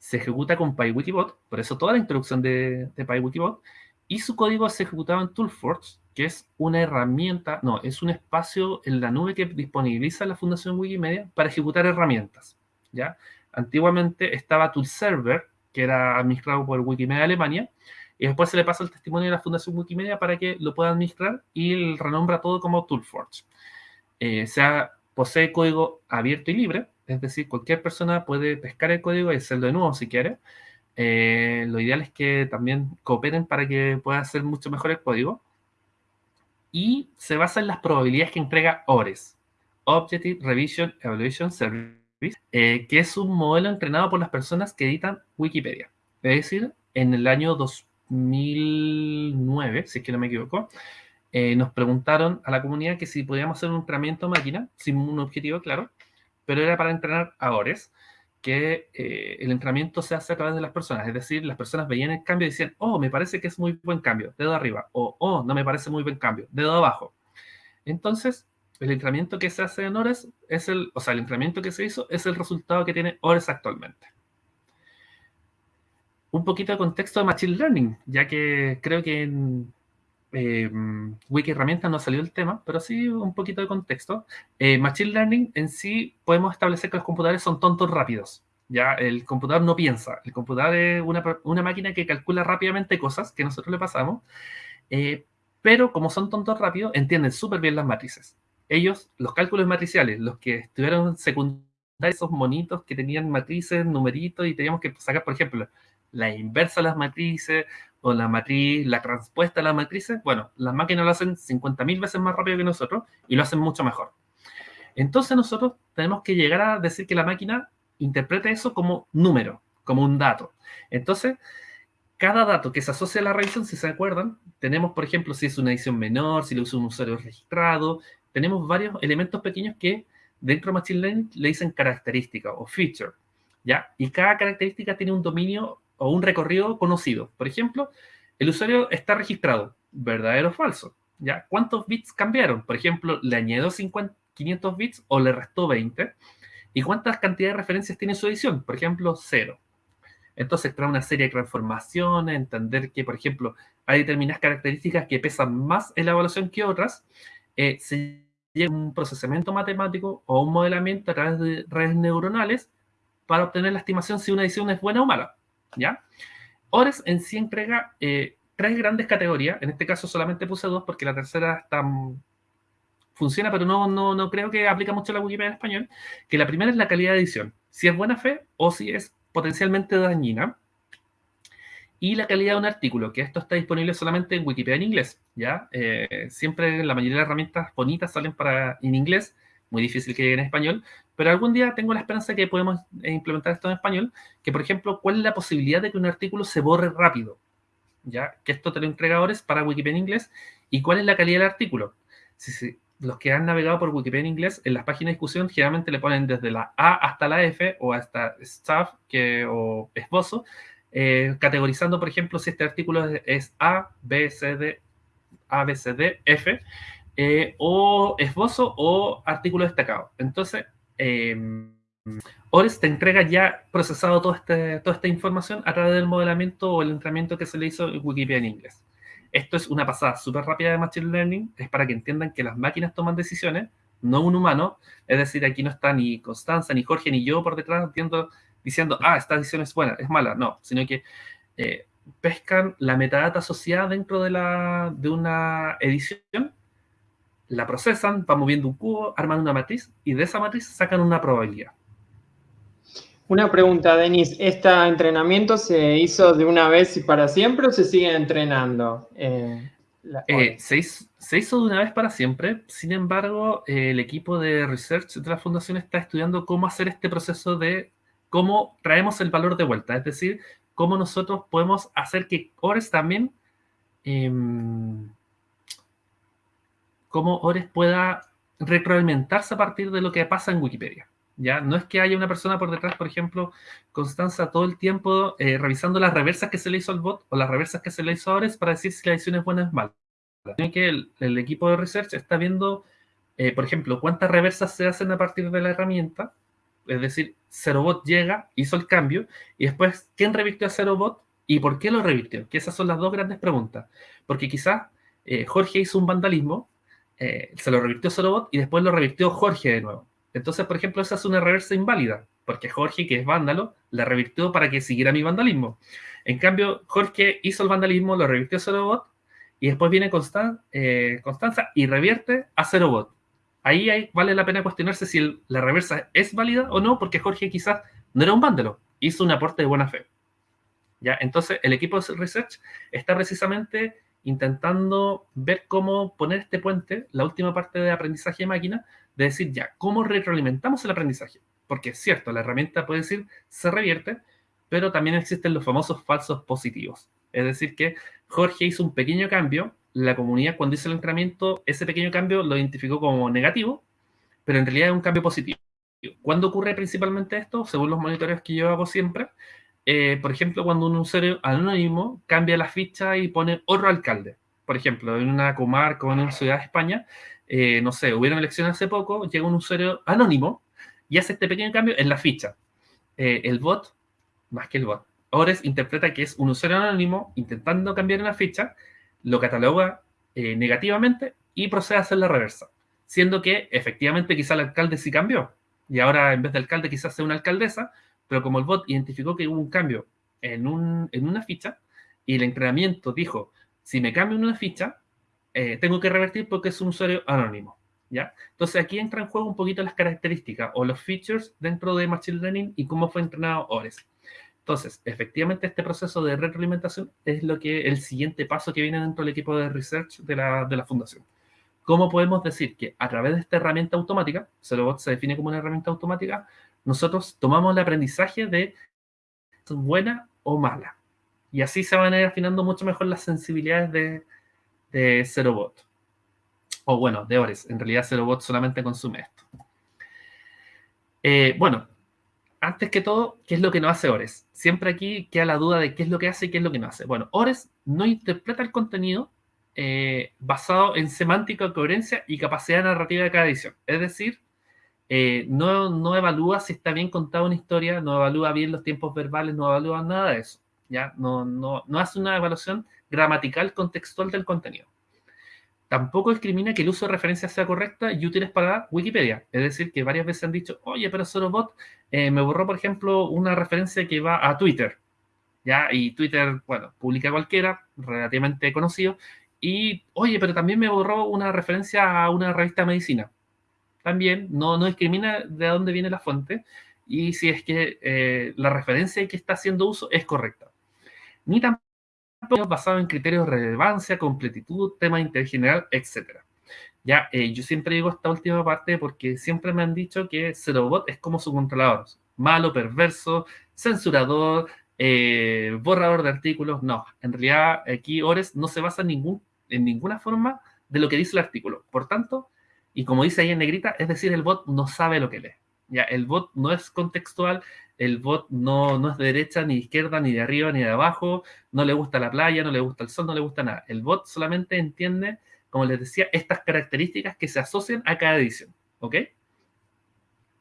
Se ejecuta con PyWikibot, por eso toda la introducción de, de PyWikibot, y su código se ejecutaba en ToolForge, que es una herramienta, no, es un espacio en la nube que disponibiliza la Fundación Wikimedia para ejecutar herramientas. ¿ya? Antiguamente estaba ToolServer, que era administrado por Wikimedia Alemania, y después se le pasa el testimonio de la Fundación Wikimedia para que lo pueda administrar y renombra todo como Toolforge. Eh, sea, posee código abierto y libre, es decir, cualquier persona puede pescar el código y hacerlo de nuevo si quiere. Eh, lo ideal es que también cooperen para que pueda hacer mucho mejor el código. Y se basa en las probabilidades que entrega ORES, Objective Revision Evaluation Service, eh, que es un modelo entrenado por las personas que editan Wikipedia. Es decir, en el año 2000 2009, si es que no me equivoco, eh, nos preguntaron a la comunidad que si podíamos hacer un entrenamiento máquina, sin un objetivo claro, pero era para entrenar a ORES, que eh, el entrenamiento se hace a través de las personas, es decir, las personas veían el cambio y decían, oh, me parece que es muy buen cambio, dedo arriba, o oh, no me parece muy buen cambio, dedo abajo. Entonces, el entrenamiento que se hace en ORES es el, o sea, el entrenamiento que se hizo es el resultado que tiene ORES actualmente un poquito de contexto de Machine Learning, ya que creo que en eh, Wiki Herramientas no salió el tema, pero sí un poquito de contexto. Eh, Machine Learning en sí podemos establecer que los computadores son tontos rápidos. Ya, el computador no piensa. El computador es una, máquina que calcula rápidamente cosas que nosotros le pasamos, eh, pero como son tontos rápidos, entienden súper bien las matrices. Ellos, los cálculos matriciales, los que estuvieron secundarios, esos monitos que tenían matrices, numeritos, y teníamos que sacar, por ejemplo, la inversa a las matrices o la matriz, la transpuesta a las matrices, bueno, las máquinas lo hacen 50.000 veces más rápido que nosotros y lo hacen mucho mejor. Entonces nosotros tenemos que llegar a decir que la máquina interprete eso como número, como un dato. Entonces, cada dato que se asocia a la revisión, si se acuerdan, tenemos, por ejemplo, si es una edición menor, si lo usa un usuario registrado, tenemos varios elementos pequeños que dentro de Machine Learning le dicen característica o feature, ¿ya? Y cada característica tiene un dominio o un recorrido conocido. Por ejemplo, el usuario está registrado, verdadero o falso. ¿Ya? ¿Cuántos bits cambiaron? Por ejemplo, ¿le añadió 500 bits o le restó 20? ¿Y cuántas cantidades de referencias tiene su edición? Por ejemplo, 0. Entonces, trae una serie de transformaciones, entender que, por ejemplo, hay determinadas características que pesan más en la evaluación que otras. Eh, se llega un procesamiento matemático o un modelamiento a través de redes neuronales para obtener la estimación si una edición es buena o mala. ¿Ya? Ores en sí entrega eh, tres grandes categorías, en este caso solamente puse dos porque la tercera está, mm, funciona, pero no, no, no creo que aplica mucho la Wikipedia en español, que la primera es la calidad de edición, si es buena fe o si es potencialmente dañina, y la calidad de un artículo, que esto está disponible solamente en Wikipedia en inglés, ¿ya? Eh, siempre la mayoría de herramientas bonitas salen para, en inglés, muy difícil que llegue en español, pero algún día tengo la esperanza que podemos eh, implementar esto en español, que por ejemplo, ¿cuál es la posibilidad de que un artículo se borre rápido? ¿Ya? Que esto te lo entregadores para Wikipedia en inglés. ¿Y cuál es la calidad del artículo? Si, los que han navegado por Wikipedia en inglés, en las páginas de discusión generalmente le ponen desde la A hasta la F o hasta staff que, o esbozo, eh, categorizando, por ejemplo, si este artículo es A, B, C, D, A, B, C, D, F, eh, o esbozo o artículo destacado. Entonces, eh, Ores te entrega ya procesado toda, este, toda esta información a través del modelamiento o el entrenamiento que se le hizo en Wikipedia en inglés. Esto es una pasada súper rápida de Machine Learning, es para que entiendan que las máquinas toman decisiones, no un humano, es decir, aquí no está ni Constanza, ni Jorge, ni yo por detrás diciendo, diciendo ah, esta decisión es buena, es mala, no, sino que eh, pescan la metadata asociada dentro de, la, de una edición la procesan, van moviendo un cubo, arman una matriz y de esa matriz sacan una probabilidad. Una pregunta, Denis. ¿Este entrenamiento se hizo de una vez y para siempre o se sigue entrenando? Eh, eh, se, hizo, de una vez para siempre. Sin embargo, el equipo de research de la fundación está estudiando cómo hacer este proceso de cómo traemos el valor de vuelta. Es decir, cómo nosotros podemos hacer que Ores también em, cómo Ores pueda retroalimentarse a partir de lo que pasa en Wikipedia. ¿ya? No es que haya una persona por detrás, por ejemplo, Constanza, todo el tiempo eh, revisando las reversas que se le hizo al bot o las reversas que se le hizo a Ores para decir si la edición es buena o es mala. Que el, equipo de research está viendo, eh, por ejemplo, cuántas reversas se hacen a partir de la herramienta. Es decir, ZeroBot llega, hizo el cambio, y después, ¿quién revirtió a ZeroBot y por qué lo revirtió? Que esas son las dos grandes preguntas. Porque quizás eh, Jorge hizo un vandalismo, eh, se lo revirtió Solobot y después lo revirtió Jorge de nuevo. Entonces, por ejemplo, esa es una reversa inválida, porque Jorge, que es vándalo, la revirtió para que siguiera mi vandalismo. En cambio, Jorge hizo el vandalismo, lo revirtió Solobot y después viene eh, Constanza y revierte a Zerobot. Ahí vale la pena cuestionarse si la reversa es válida o no, porque Jorge quizás no era un vándalo, hizo un aporte de buena fe. ¿Ya? Entonces, el equipo de research está precisamente intentando ver cómo poner este puente, la última parte de aprendizaje de máquina, de decir ya, ¿cómo retroalimentamos el aprendizaje? Porque es cierto, la herramienta puede decir se revierte, pero también existen los famosos falsos positivos. Es decir, que Jorge hizo un pequeño cambio, la comunidad cuando hizo el entrenamiento, ese pequeño cambio lo identificó como negativo, pero en realidad es un cambio positivo. ¿Cuándo ocurre principalmente esto? Según los monitoreos que yo hago siempre, eh, por ejemplo, cuando un usuario anónimo cambia la ficha y pone otro alcalde. Por ejemplo, en una comarca o en una ciudad de España, eh, no sé, hubieron elecciones hace poco, llega un usuario anónimo y hace este pequeño cambio en la ficha. Eh, el bot, más que el bot, Ores interpreta que es un usuario anónimo intentando cambiar una ficha, lo cataloga negativamente y procede a hacer la reversa. Siendo que efectivamente quizá el alcalde sí cambió. Y ahora en vez de alcalde quizás sea una alcaldesa, pero como el bot identificó que hubo un cambio en, un, en una ficha y el entrenamiento dijo, si me cambio en una ficha, eh, tengo que revertir porque es un usuario anónimo. ¿ya? Entonces aquí entra en juego un poquito las características o los features dentro de Machine Learning y cómo fue entrenado ORES. Entonces, efectivamente, este proceso de retroalimentación es lo que el siguiente paso que viene dentro del equipo de research de la, de la fundación. ¿Cómo podemos decir que a través de esta herramienta automática, Zerobot se define como una herramienta automática, nosotros tomamos el aprendizaje de buena o mala. Y así se van a ir afinando mucho mejor las sensibilidades de, de Zerobot. O bueno, de Ores. En realidad Zerobot solamente consume esto. Eh, bueno, antes que todo, ¿qué es lo que no hace Ores? Siempre aquí queda la duda de qué es lo que hace y qué es lo que no hace. Bueno, Ores no interpreta el contenido eh, basado en semántica, coherencia y capacidad narrativa de cada edición. Es decir, eh, no, evalúa si está bien contada una historia, no evalúa bien los tiempos verbales, no evalúa nada de eso. ¿ya? No, no, no hace una evaluación gramatical contextual del contenido. Tampoco discrimina que el uso de referencias sea correcta y útiles para Wikipedia. Es decir, que varias veces han dicho, oye, pero Sorobot eh, me borró, por ejemplo, una referencia que va a Twitter. ¿ya? Y Twitter, bueno, publica cualquiera, relativamente conocido. Y, oye, pero también me borró una referencia a una revista de medicina también no, no discrimina de dónde viene la fuente y si es que eh, la referencia que está haciendo uso es correcta. Ni tampoco basado en criterios de relevancia, completitud, tema de interés general, etc. Ya, eh, yo siempre digo esta última parte porque siempre me han dicho que Zerobot es como su controlador, malo, perverso, censurador, eh, borrador de artículos. No, en realidad aquí Ores no se basa en, ningún, en ninguna forma de lo que dice el artículo. Por tanto, y como dice ahí en negrita, es decir, el bot no sabe lo que lee. Ya, el bot no es contextual, el bot no, no es de derecha, ni de izquierda, ni de arriba, ni de abajo, no le gusta la playa, no le gusta el sol, no le gusta nada. El bot solamente entiende, como les decía, estas características que se asocian a cada edición. ¿Ok?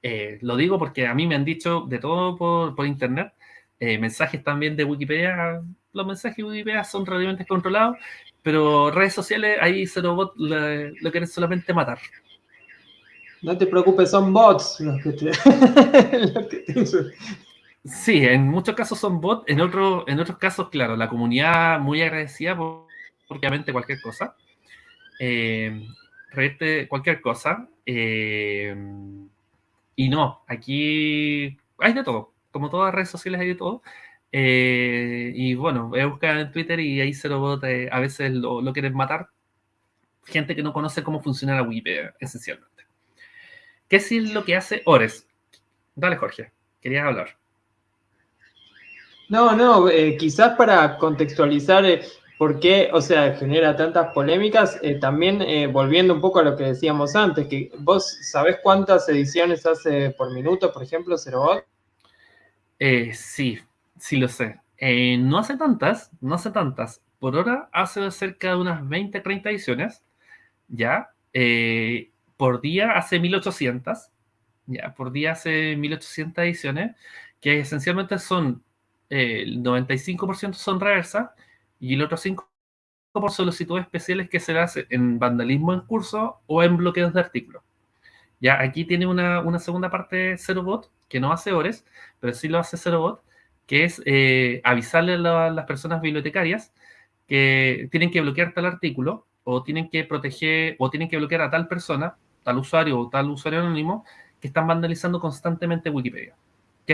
Eh, lo digo porque a mí me han dicho de todo por, por internet, eh, mensajes también de Wikipedia, los mensajes de Wikipedia son realmente controlados, pero redes sociales, ahí Zerobot lo, lo quieren solamente matar. No te preocupes, son bots los que te... Sí, en muchos casos son bots, en, otro, en otros casos, claro, la comunidad muy agradecida por, obviamente cualquier cosa. Eh, cualquier cosa. Eh, y no, aquí hay de todo. Como todas las redes sociales hay de todo. Eh, y bueno, voy a buscar en Twitter y ahí se lo eh, a veces lo, lo quieren matar. Gente que no conoce cómo funciona la Wikipedia, esencialmente. ¿Qué es lo que hace Ores? Dale, Jorge, querías hablar. No, no, eh, quizás para contextualizar eh, por qué, o sea, genera tantas polémicas, eh, también volviendo un poco a lo que decíamos antes, que vos sabés cuántas ediciones hace por minuto, por ejemplo, Zerobot. sí, sí lo sé. no hace tantas, no hace tantas. Por hora hace cerca de unas 20, 30 ediciones, ¿ya? Por día hace 1800, ya, por día hace 1800 ediciones, que esencialmente son, eh, el 95% son reversas y el otro 5% por solicitudes especiales que se hace en vandalismo en curso o en bloqueos de artículos. Ya, aquí tiene una, una segunda parte Zerobot, que no hace Ores, pero sí lo hace Zerobot, que es eh, avisarle a las personas bibliotecarias que tienen que bloquear tal artículo o tienen que proteger o tienen que bloquear a tal persona tal usuario o tal usuario anónimo que están vandalizando constantemente Wikipedia.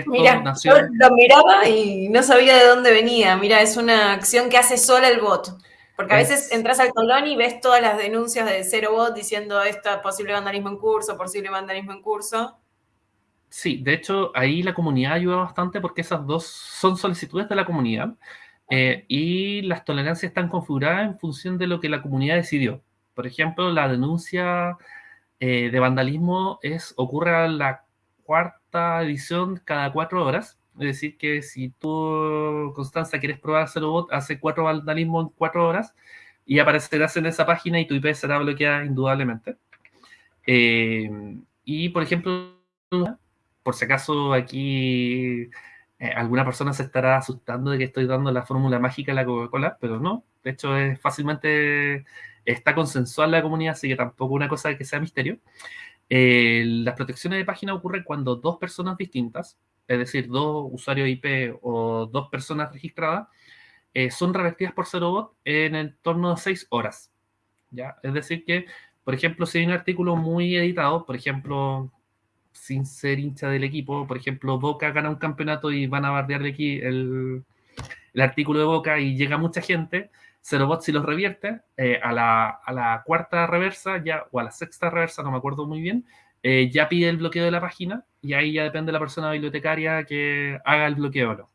Mira, yo lo miraba y no sabía de dónde venía. Mira, es una acción que hace sola el bot. Porque a veces entras al colón y ves todas las denuncias de cero bot diciendo esta posible vandalismo en curso, posible vandalismo en curso. Sí, de hecho, ahí la comunidad ayuda bastante porque esas dos son solicitudes de la comunidad. Eh, y las tolerancias están configuradas en función de lo que la comunidad decidió. Por ejemplo, la denuncia eh, de vandalismo es, ocurre a la cuarta edición cada cuatro horas. Es decir, que si tú, Constanza, quieres probar bot, hace cuatro vandalismo en cuatro horas y aparecerás en esa página y tu IP será bloqueada indudablemente. Eh, y, por ejemplo, por si acaso aquí eh, alguna persona se estará asustando de que estoy dando la fórmula mágica de la Coca-Cola, pero no. De hecho, es fácilmente está consensual la comunidad, así que tampoco una cosa que sea misterio. Eh, las protecciones de página ocurren cuando dos personas distintas, es decir, dos usuarios IP o dos personas registradas, eh, son revertidas por Bot en el torno de seis horas. ¿ya? Es decir, que, por ejemplo, si hay un artículo muy editado, por ejemplo, sin ser hincha del equipo. Por ejemplo, Boca gana un campeonato y van a bardear aquí el, el artículo de Boca y llega mucha gente. Zerobot si los revierte eh, a, la, cuarta reversa ya, o a la sexta reversa, no me acuerdo muy bien, eh, ya pide el bloqueo de la página y ahí ya depende de la persona bibliotecaria que haga el bloqueo o no.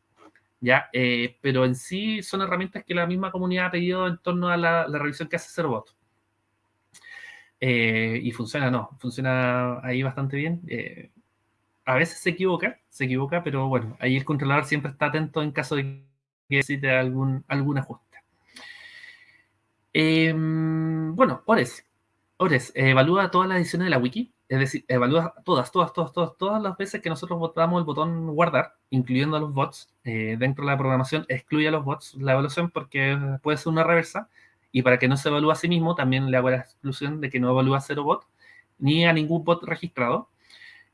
¿ya? Eh, pero en sí son herramientas que la misma comunidad ha pedido en torno a la, revisión que hace Zerobot. Y funciona, no, funciona ahí bastante bien. A veces se equivoca, se equivoca, pero bueno, ahí el controlador siempre está atento en caso de que necesite algún, algún ajuste. Em, bueno, Ores. Ores, evalúa todas las ediciones de la wiki, es decir, evalúa todas, todas, todas, todas, todas las veces que nosotros votamos el botón guardar, incluyendo a los bots, eh, dentro de la programación, excluye a los bots la evaluación porque puede ser una reversa, y para que no se evalúe a sí mismo, también le hago la exclusión de que no evalúa a cero bot, ni a ningún bot registrado.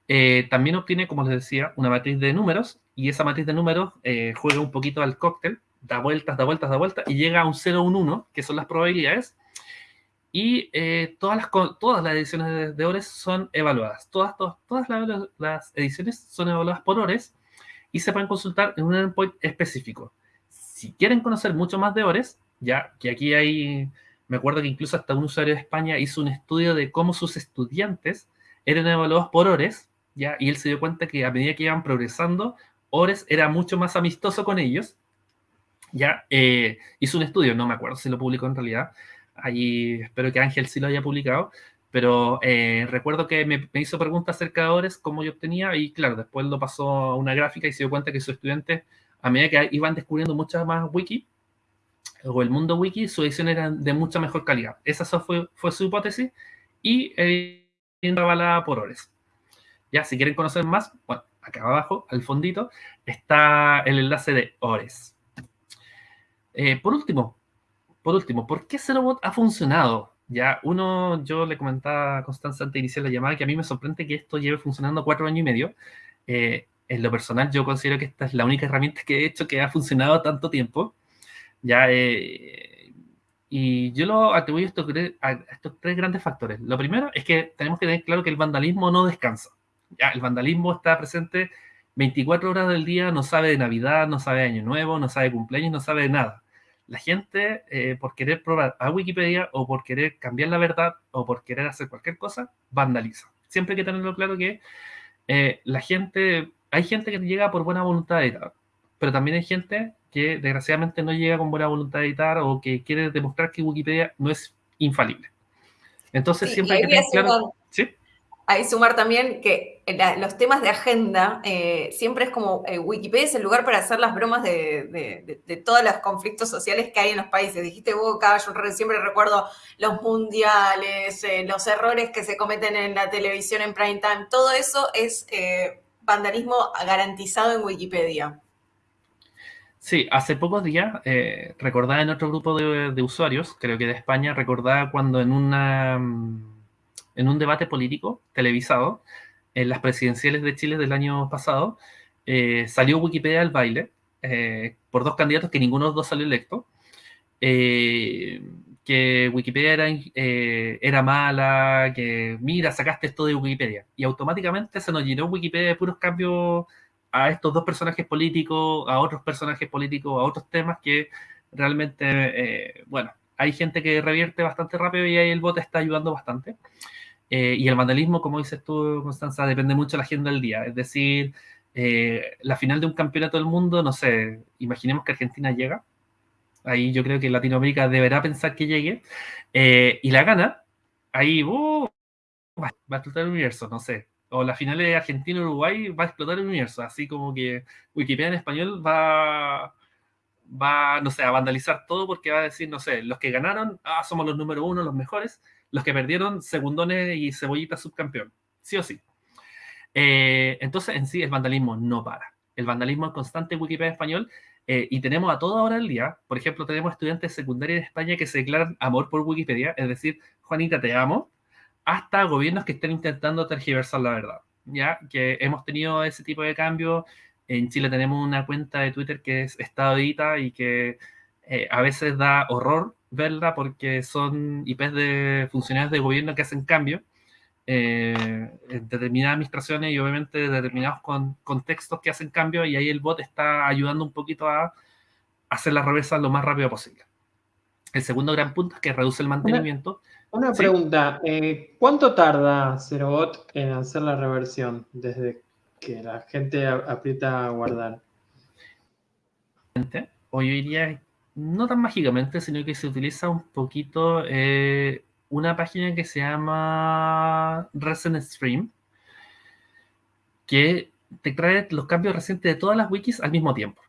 Eh, también obtiene, como les decía, una matriz de números, y esa matriz de números eh, juega un poquito al cóctel, da vueltas, da vueltas, da vueltas, y llega a un 0, un 1, que son las probabilidades, y eh, todas, las, todas las ediciones de, ORES son evaluadas. Todas, todas, todas las, ediciones son evaluadas por ORES y se pueden consultar en un endpoint específico. Si quieren conocer mucho más de ORES, ya que aquí hay, me acuerdo que incluso hasta un usuario de España hizo un estudio de cómo sus estudiantes eran evaluados por Ores, ya, y él se dio cuenta que a medida que iban progresando, Ores era mucho más amistoso con ellos, ya, eh, hizo un estudio, no me acuerdo si lo publicó en realidad, ahí espero que Ángel sí lo haya publicado, pero eh, recuerdo que me, hizo preguntas acerca de Ores, cómo yo obtenía, y claro, después lo pasó a una gráfica y se dio cuenta que sus estudiantes, a medida que iban descubriendo muchas más wiki, o el mundo wiki, su edición era de mucha mejor calidad. Esa fue, fue su hipótesis y eh, avalada por Ores. Ya, si quieren conocer más, bueno, acá abajo, al fondito, está el enlace de Ores. Eh, por último, por último, ¿por qué Zerobot ha funcionado? Ya, uno, yo le comentaba a Constanza antes de iniciar la llamada que a mí me sorprende que esto lleve funcionando cuatro años y medio. Eh, en lo personal, yo considero que esta es la única herramienta que he hecho que ha funcionado tanto tiempo. Ya, eh, y yo lo atribuyo a estos, a estos, tres grandes factores. Lo primero es que tenemos que tener claro que el vandalismo no descansa. Ya, el vandalismo está presente 24 horas del día, no sabe de Navidad, no sabe de Año Nuevo, no sabe de cumpleaños, no sabe de nada. La gente, eh, por querer probar a Wikipedia o por querer cambiar la verdad o por querer hacer cualquier cosa, vandaliza. Siempre hay que tenerlo claro que eh, la gente, hay gente que llega por buena voluntad de pero también hay gente que desgraciadamente no llega con buena voluntad de editar o que quiere demostrar que Wikipedia no es infalible. Entonces siempre hay que tener claro... ¿sí? Ahí sumar también que los temas de agenda eh, siempre es como eh, Wikipedia es el lugar para hacer las bromas de, todos los conflictos sociales que hay en los países. Dijiste Boca, yo siempre recuerdo los mundiales, eh, los errores que se cometen en la televisión en prime time. Todo eso es vandalismo garantizado en Wikipedia. Sí, hace pocos días eh, recordaba en otro grupo de, usuarios, creo que de España, recordaba cuando en, una, mm, en un debate político televisado, en las presidenciales de Chile del año pasado, eh, salió Wikipedia al baile eh, por dos candidatos que ninguno de los dos salió electo, que Wikipedia era, mala, que mira, sacaste esto de Wikipedia, y automáticamente se nos llenó Wikipedia de puros cambios a estos dos personajes políticos, a otros personajes políticos, a otros temas que realmente, eh, bueno, hay gente que revierte bastante rápido y ahí el bot está ayudando bastante. Eh, y el vandalismo, como dices tú, Constanza, depende mucho de la agenda del día. Es decir, eh, la final de un campeonato del mundo, no sé, imaginemos que Argentina llega Ahí yo creo que Latinoamérica deberá pensar que llegue. Eh, y la gana, ahí uh, va, a explotar el universo, no sé. O la final de Argentina-Uruguay va a explotar el universo. Así como que Wikipedia en español va, va, no sé, a vandalizar todo porque va a decir, no sé, los que ganaron, ah, somos los número uno, los mejores. Los que perdieron, segundones y cebollita subcampeón. Sí o sí. Eh, entonces, en sí, el vandalismo no para. El vandalismo es constante en Wikipedia español eh, y tenemos a toda hora del día, por ejemplo, tenemos estudiantes secundarios en España que se declaran amor por Wikipedia, es decir, Juanita, te amo, hasta gobiernos que estén intentando tergiversar la verdad. Ya que hemos tenido ese tipo de cambio. En Chile tenemos una cuenta de Twitter que es Estadita y que eh, a veces da horror verla porque son IPs de funcionarios de gobierno que hacen cambio eh, en determinadas administraciones y obviamente determinados con, contextos que hacen cambio y ahí el bot está ayudando un poquito a hacer la reversa lo más rápido posible. El segundo gran punto es que reduce el mantenimiento. Una, pregunta, eh, ¿cuánto tarda Cerobot en hacer la reversión desde que la gente aprieta a guardar? Hoy diría no tan mágicamente, sino que se utiliza un poquito eh, una página que se llama Recent Stream, que te trae los cambios recientes de todas las wikis al mismo tiempo.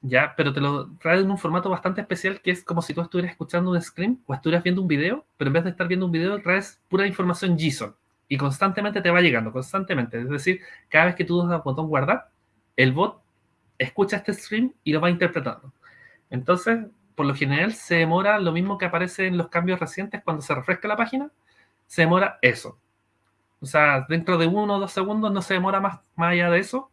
¿Ya? Pero te lo trae en un formato bastante especial que es como si tú estuvieras escuchando un screen o estuvieras viendo un video, pero en vez de estar viendo un video, traes pura información JSON y constantemente te va llegando, constantemente. Es decir, cada vez que tú das al botón guardar, el bot escucha este stream y lo va interpretando. Entonces, por lo general se demora lo mismo que aparece en los cambios recientes cuando se refresca la página, se demora eso. O sea, dentro de uno o dos segundos no se demora más, allá de eso,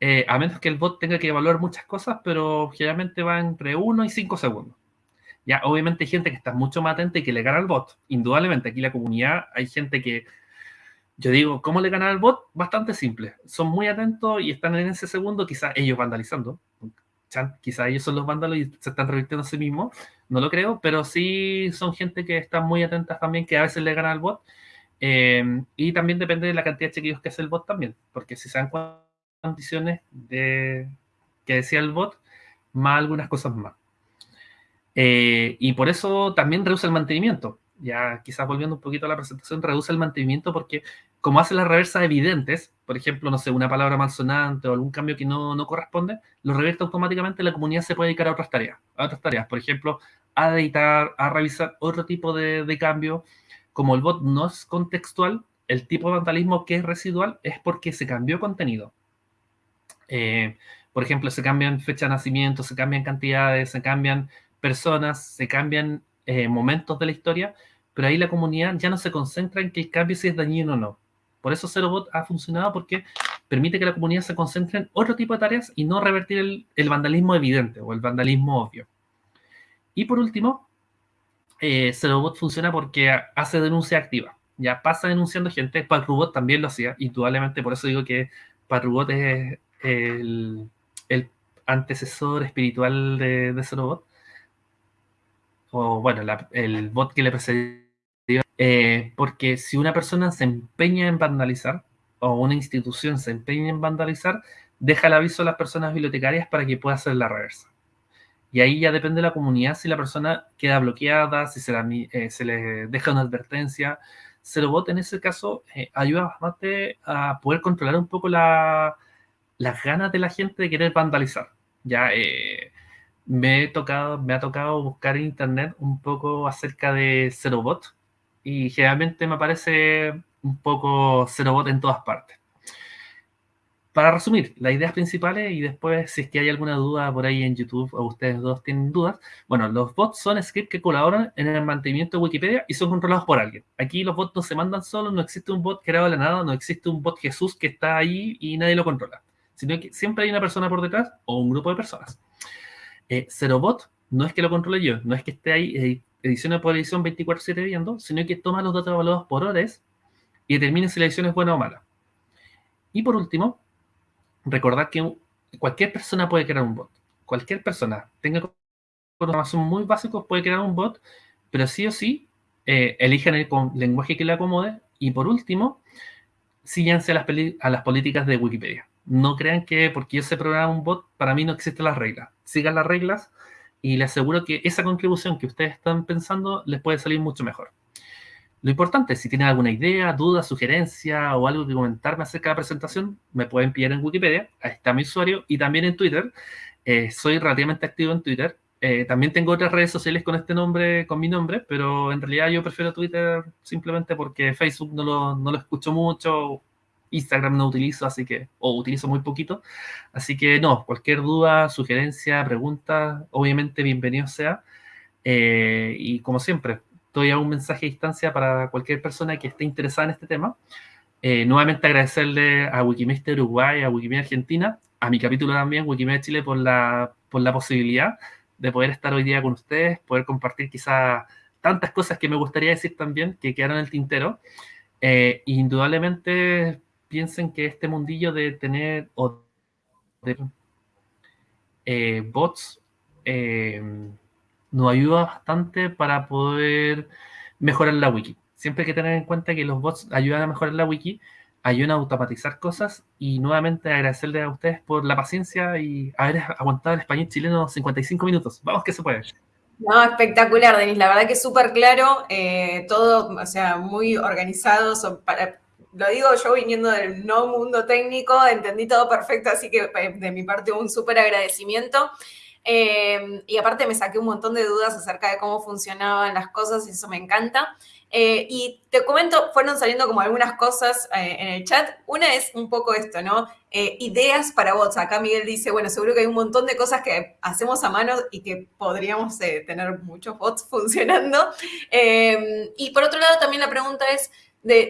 eh, a menos que el bot tenga que evaluar muchas cosas, pero generalmente va entre uno y cinco segundos. Ya, obviamente hay gente que está mucho más atenta y que le gana al bot. Indudablemente, aquí la comunidad hay gente que, yo digo, ¿cómo le gana al bot? Bastante simple. Son muy atentos y están en ese segundo, quizás ellos vandalizando, quizá ellos son los vándalos y se están revirtiendo a sí mismos, no lo creo, pero sí son gente que están muy atentas también, que a veces le gana al bot. Eh, y también depende de la cantidad de chequeos que hace el bot también, porque si se dan condiciones de, que decía el bot, más algunas cosas más. Eh, y por eso también reduce el mantenimiento. Ya quizás volviendo un poquito a la presentación, reduce el mantenimiento porque como hace las reversas evidentes, por ejemplo, no sé, una palabra malsonante o algún cambio que no, no corresponde, lo revierte automáticamente, la comunidad se puede dedicar a otras tareas, a otras tareas, por ejemplo, a editar, a revisar otro tipo de, de cambio. Como el bot no es contextual, el tipo de vandalismo que es residual es porque se cambió contenido. Eh, por ejemplo, se cambian fecha de nacimiento, se cambian cantidades, se cambian personas, se cambian eh, momentos de la historia, pero ahí la comunidad ya no se concentra en que el cambio si es dañino o no. Por eso ZeroBot ha funcionado porque permite que la comunidad se concentre en otro tipo de tareas y no revertir el, vandalismo evidente o el vandalismo obvio. Y por último, eh, ZeroBot funciona porque hace denuncia activa. Ya pasa denunciando gente. PackRobot también lo hacía, indudablemente. Por eso digo que PackRobot es el, antecesor espiritual de, de ZeroBot. O bueno, el bot que le precedía eh, porque si una persona se empeña en vandalizar, o una institución se empeña en vandalizar, deja el aviso a las personas bibliotecarias para que pueda hacer la reversa. Y ahí ya depende de la comunidad si la persona queda bloqueada, si se, eh, le deja una advertencia. Zerobot en ese caso eh, ayuda bastante a poder controlar un poco las ganas de la gente de querer vandalizar. Ya me, he tocado, me ha tocado buscar en internet un poco acerca de Zerobot y generalmente me aparece un poco cero bot en todas partes. Para resumir, las ideas principales y después si es que hay alguna duda por ahí en YouTube o ustedes dos tienen dudas, bueno, los bots son scripts que colaboran en el mantenimiento de Wikipedia y son controlados por alguien. Aquí los bots no se mandan solos, no existe un bot creado de la nada, no existe un bot Jesús que está ahí y nadie lo controla, sino que siempre hay una persona por detrás o un grupo de personas. Eh, bot no es que lo controle yo, no es que esté ahí eh, edición por edición 24-7 viendo, sino que toma los datos evaluados por horas y determina si la edición es buena o mala. Y por último, recordar que cualquier persona puede crear un bot. Cualquier persona tenga información muy básicos puede crear un bot, pero sí o sí eh, elijan el lenguaje que le acomode. Y por último, síganse a las, a las políticas de Wikipedia. No crean que porque yo sé programar un bot, para mí no existen las reglas. Sigan las reglas y les aseguro que esa contribución que ustedes están pensando les puede salir mucho mejor. Lo importante, si tienen alguna idea, duda, sugerencia o algo que comentarme acerca de la presentación, me pueden pillar en Wikipedia, ahí está mi usuario, y también en Twitter. Eh, soy relativamente activo en Twitter. Eh, también tengo otras redes sociales con este nombre, con mi nombre, pero en realidad yo prefiero Twitter simplemente porque Facebook no lo, no lo escucho mucho, Instagram no utilizo, así que, o utilizo muy poquito. Así que no, cualquier duda, sugerencia, pregunta, obviamente bienvenido sea. Eh, y como siempre, doy un mensaje a distancia para cualquier persona que esté interesada en este tema. Eh, nuevamente agradecerle a Wikimedia Uruguay, a Wikimedia Argentina, a mi capítulo también, Wikimedia Chile, por la, por la posibilidad de poder estar hoy día con ustedes, poder compartir quizás tantas cosas que me gustaría decir también, que quedaron en el tintero. Eh, indudablemente piensen que este mundillo de tener eh, bots eh, nos ayuda bastante para poder mejorar la wiki. Siempre hay que tener en cuenta que los bots ayudan a mejorar la wiki, ayudan a automatizar cosas y nuevamente agradecerles a ustedes por la paciencia y haber aguantado el español chileno 55 minutos. Vamos que se puede. No, espectacular, Denis. La verdad que es súper claro, eh, todo, o sea, muy organizado, para, lo digo yo viniendo del no mundo técnico, entendí todo perfecto, así que eh, de mi parte un súper agradecimiento. Eh, y aparte me saqué un montón de dudas acerca de cómo funcionaban las cosas y eso me encanta. Eh, y te comento, fueron saliendo como algunas cosas en el chat. Una es un poco esto, ¿no? ideas para bots. Acá Miguel dice, bueno, seguro que hay un montón de cosas que hacemos a mano y que podríamos tener muchos bots funcionando. y por otro lado, también la pregunta es,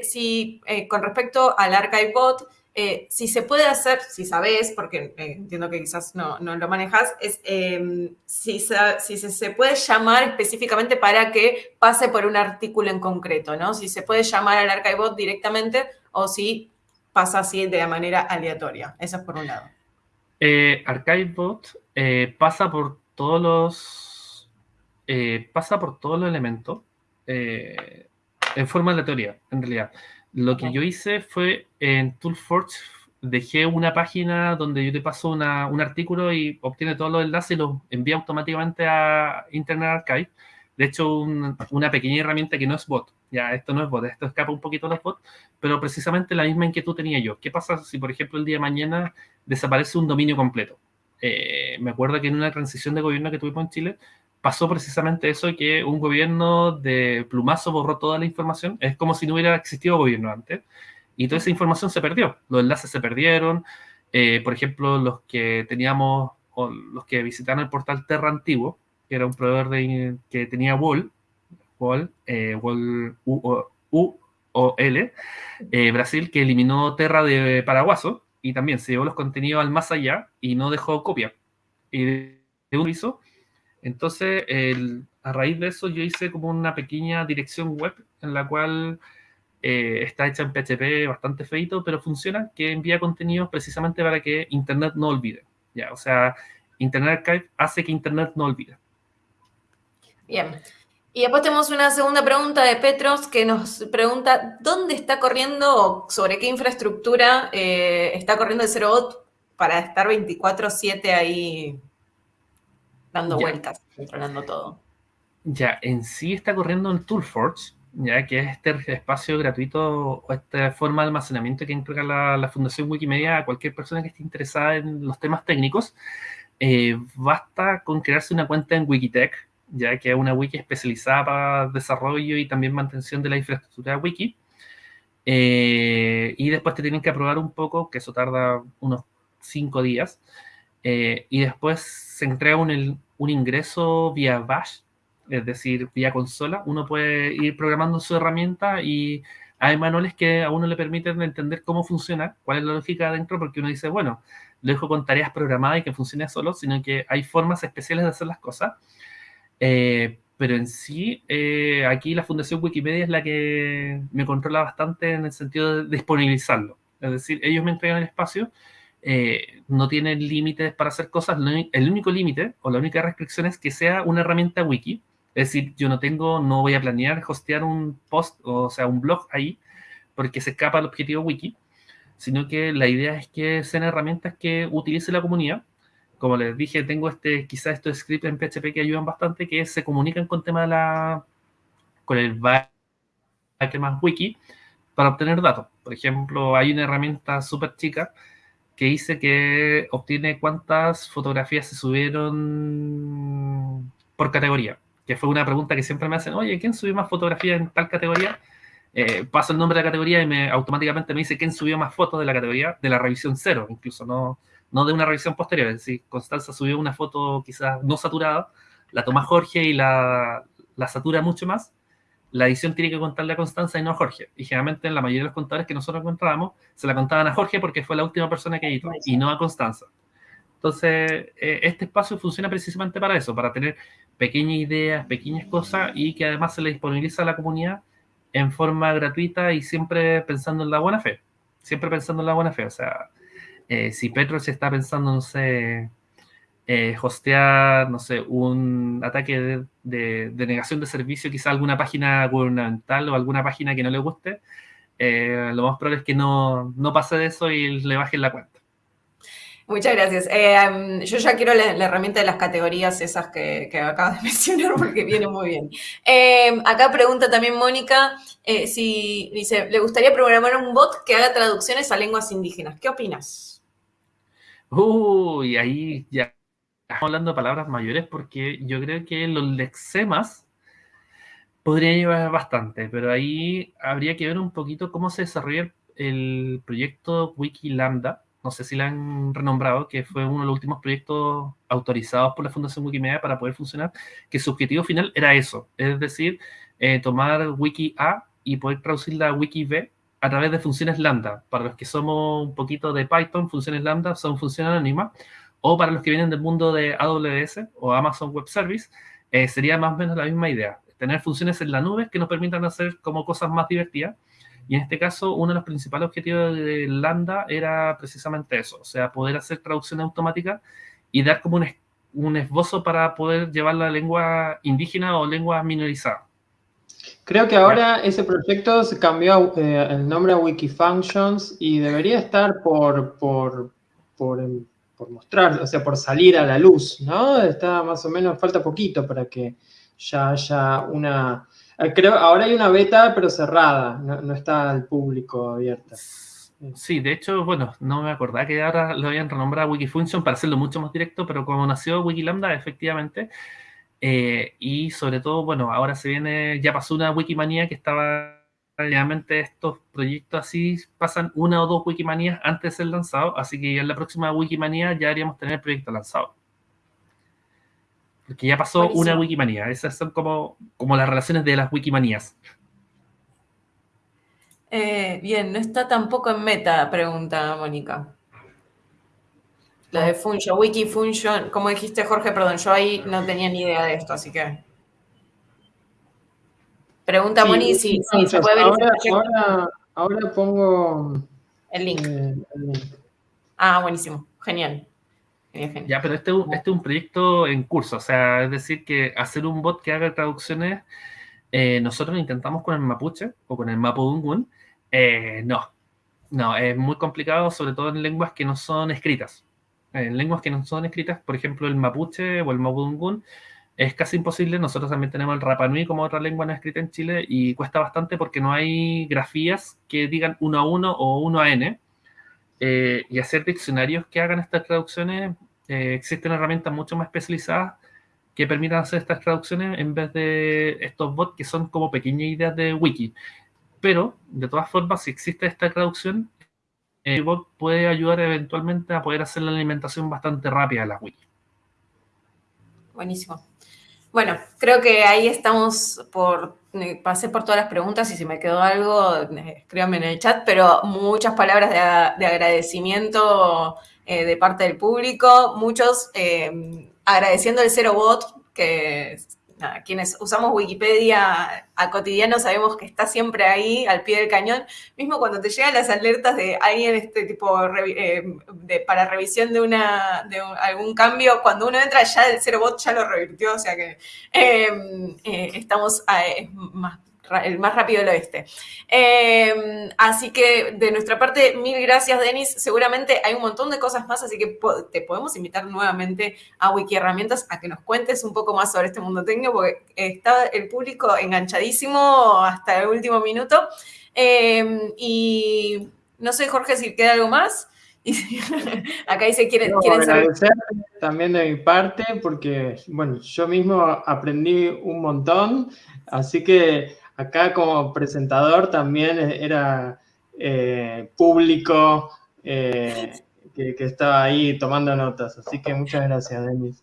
si, eh, con respecto al ArchiveBot, eh, si se puede hacer, si sabes, porque eh, entiendo que quizás no, lo manejas, es em, si, se, puede llamar específicamente para que pase por un artículo en concreto, ¿no? Si se puede llamar al ArchiveBot directamente o si pasa así de manera aleatoria. Eso es por un lado. ArchiveBot pasa por todos los pasa por todos los elementos en forma aleatoria, en realidad. Lo que yo hice fue en Toolforge, dejé una página donde yo te paso una, un artículo y obtiene todos los enlaces y los envía automáticamente a Internet Archive. De hecho, una pequeña herramienta que no es bot. Ya, esto no es bot, esto escapa un poquito de los bots, pero precisamente la misma inquietud tenía yo. ¿Qué pasa si, por ejemplo, el día de mañana desaparece un dominio completo? Eh, me acuerdo que en una transición de gobierno que tuvimos en Chile, pasó precisamente eso, que un gobierno de plumazo borró toda la información. Es como si no hubiera existido gobierno antes. Y toda esa información se perdió. Los enlaces se perdieron. Eh, por ejemplo, los que teníamos, o los que visitaron el portal Terra Antiguo, que era un proveedor de, que tenía Wall, Wall, eh, Wall U, o L, eh, Brasil, que eliminó Terra de Paraguaso y también se llevó los contenidos al más allá y no dejó copia. Y de un hizo entonces, a raíz de eso, yo hice como una pequeña dirección web en la cual eh, está hecha en PHP bastante feito, pero funciona, que envía contenidos precisamente para que Internet no olvide. ¿ya? O sea, Internet Archive hace que Internet no olvide. Bien. Y después tenemos una segunda pregunta de Petros que nos pregunta, ¿dónde está corriendo o sobre qué infraestructura eh, está corriendo el Zerobot para estar 24/7 ahí dando vueltas, controlando todo. Ya, en sí está corriendo en Toolforge, ya que es este espacio gratuito o esta forma de almacenamiento que entrega la, Fundación Wikimedia a cualquier persona que esté interesada en los temas técnicos. Eh, basta con crearse una cuenta en Wikitech, ya que es una wiki especializada para desarrollo y también mantención de la infraestructura wiki. Eh, y después te tienen que aprobar un poco, que eso tarda unos cinco días. Eh, y después se entrega un, un, ingreso vía bash, es decir, vía consola. Uno puede ir programando su herramienta y hay manuales que a uno le permiten entender cómo funciona, cuál es la lógica adentro, porque uno dice, bueno, lo dejo con tareas programadas y que funcione solo, sino que hay formas especiales de hacer las cosas. Eh, pero en sí, eh, aquí la Fundación Wikimedia es la que me controla bastante en el sentido de disponibilizarlo. Es decir, ellos me entregan el espacio eh, no tienen límites para hacer cosas. El único límite o la única restricción es que sea una herramienta wiki. Es decir, yo no tengo, no voy a planear hostear un post, o sea, un blog ahí, porque se escapa el objetivo wiki, sino que la idea es que sean herramientas que utilice la comunidad, como les dije, tengo este, quizás estos scripts en PHP que ayudan bastante, que se comunican con tema de la, con el más wiki para obtener datos. Por ejemplo, hay una herramienta súper chica que dice que obtiene cuántas fotografías se subieron por categoría, que fue una pregunta que siempre me hacen, oye, ¿quién subió más fotografías en tal categoría? Eh, paso el nombre de la categoría y me, automáticamente me dice quién subió más fotos de la categoría, de la revisión cero, incluso, no, no de una revisión posterior. Es decir, Constanza subió una foto quizás no saturada, la toma Jorge y la, la satura mucho más, la edición tiene que contarle a Constanza y no a Jorge. Y generalmente en la mayoría de los contadores que nosotros encontrábamos, se la contaban a Jorge porque fue la última persona que editó y no a Constanza. Entonces, eh, este espacio funciona precisamente para eso, para tener pequeñas ideas, pequeñas cosas y que además se le disponibiliza a la comunidad en forma gratuita y siempre pensando en la buena fe. Siempre pensando en la buena fe. O sea, eh, si Petro se está pensando, no sé, eh, hostear, no sé, un ataque de, negación de servicio, quizá alguna página gubernamental o alguna página que no le guste, eh, lo más probable es que no, no pase de eso y le bajen la cuenta. Muchas gracias. Eh, yo ya quiero la, herramienta de las categorías esas que, que acabas de mencionar porque viene muy bien. acá pregunta también Mónica si dice, le gustaría programar un bot que haga traducciones a lenguas indígenas. ¿Qué opinas? Uy, ahí ya estamos hablando de palabras mayores porque yo creo que los lexemas podrían llevar bastante, pero ahí habría que ver un poquito cómo se desarrolla el proyecto Wiki Lambda. No sé si lo han renombrado, que fue uno de los últimos proyectos autorizados por la Fundación Wikimedia para poder funcionar, que su objetivo final era eso, es decir, eh, tomar Wiki A y poder traducirla a Wiki B a través de funciones lambda. Para los que somos un poquito de Python, funciones lambda son funciones anónimas, o para los que vienen del mundo de AWS o Amazon Web Service, eh, sería más o menos la misma idea. Tener funciones en la nube que nos permitan hacer como cosas más divertidas. Y en este caso, uno de los principales objetivos de Lambda era precisamente eso, o sea, poder hacer traducción automática y dar como un, un esbozo para poder llevar la lengua indígena o lengua minorizada. Creo que ahora ese proyecto se cambió eh, el nombre a Wikifunctions y debería estar por, por, por, por mostrar, o sea, por salir a la luz, ¿no? Está más o menos, falta poquito para que ya haya una... Eh, creo, ahora hay una beta, pero cerrada, no, está al público abierta. Sí, de hecho, bueno, no me acordaba que ahora lo habían renombrado Wikifunction para hacerlo mucho más directo, pero como nació Wikilambda, efectivamente, eh, y sobre todo, bueno, ahora se viene, ya pasó una Wikimania que estaba realmente estos proyectos así pasan una o dos Wikimanías antes de ser lanzado, así que en la próxima Wikimanía ya haríamos tener el proyecto lanzado. Porque ya pasó una Wikimanía, esas son como, como las relaciones de las Wikimanías. Eh, bien, no está tampoco en meta, pregunta Mónica. La de Function, Wikifunction, como dijiste Jorge, perdón, yo ahí no tenía ni idea de esto, así que... Pregunta Moni si, se puede ver. Ahora, ahora, pongo el link. Eh, ah, buenísimo. Genial. Ya, pero este, este, es un proyecto en curso, o sea, es decir, que hacer un bot que haga traducciones, eh, nosotros lo intentamos con el mapuche o con el mapudungun, eh, no, no, es muy complicado, sobre todo en lenguas que no son escritas. En lenguas que no son escritas, por ejemplo, el mapuche o el mapudungun, es casi imposible. Nosotros también tenemos el Rapanui como otra lengua no escrita en Chile y cuesta bastante porque no hay grafías que digan uno a uno o uno a n. Eh, y hacer diccionarios que hagan estas traducciones, eh, existen herramientas mucho más especializadas que permitan hacer estas traducciones en vez de estos bots que son como pequeñas ideas de wiki. Pero, de todas formas, si existe esta traducción, el bot puede ayudar eventualmente a poder hacer la alimentación bastante rápida de las wiki. Buenísimo. Bueno, creo que ahí estamos por, eh, pasé por todas las preguntas y si me quedó algo, eh, escríbanme en el chat, pero muchas palabras de, agradecimiento eh, de parte del público, muchos agradeciendo el Zero Bot, que quienes usamos Wikipedia a cotidiano sabemos que está siempre ahí al pie del cañón, mismo cuando te llegan las alertas de alguien este tipo eh, de, para revisión de una de algún cambio, cuando uno entra ya el cero bot ya lo revirtió, o sea que em, eh, estamos más el más rápido del oeste. Em, así que de nuestra parte, mil gracias, Denis. Seguramente hay un montón de cosas más, así que te podemos invitar nuevamente a Wiki Herramientas a que nos cuentes un poco más sobre este mundo técnico, porque está el público enganchadísimo hasta el último minuto. Em, y no sé, Jorge, si queda algo más. Acá dice, ¿quieren, quieren saber? También de mi parte, porque, bueno, yo mismo aprendí un montón, así que acá como presentador también era eh, público eh, que, estaba ahí tomando notas. Así que muchas gracias, Denis.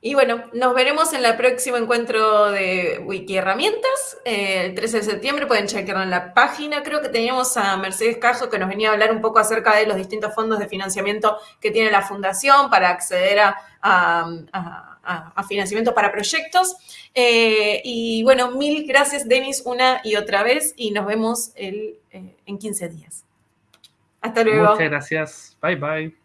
Y bueno, nos veremos en el próximo encuentro de Wiki Herramientas, eh, el 13 de septiembre. Pueden chequearlo en la página. Creo que teníamos a Mercedes Cajo que nos venía a hablar un poco acerca de los distintos fondos de financiamiento que tiene la Fundación para acceder a, financiamiento para proyectos. Eh, y bueno, mil gracias, Denis, una y otra vez. Y nos vemos eh, en 15 días. Hasta luego. Muchas gracias. Bye, bye.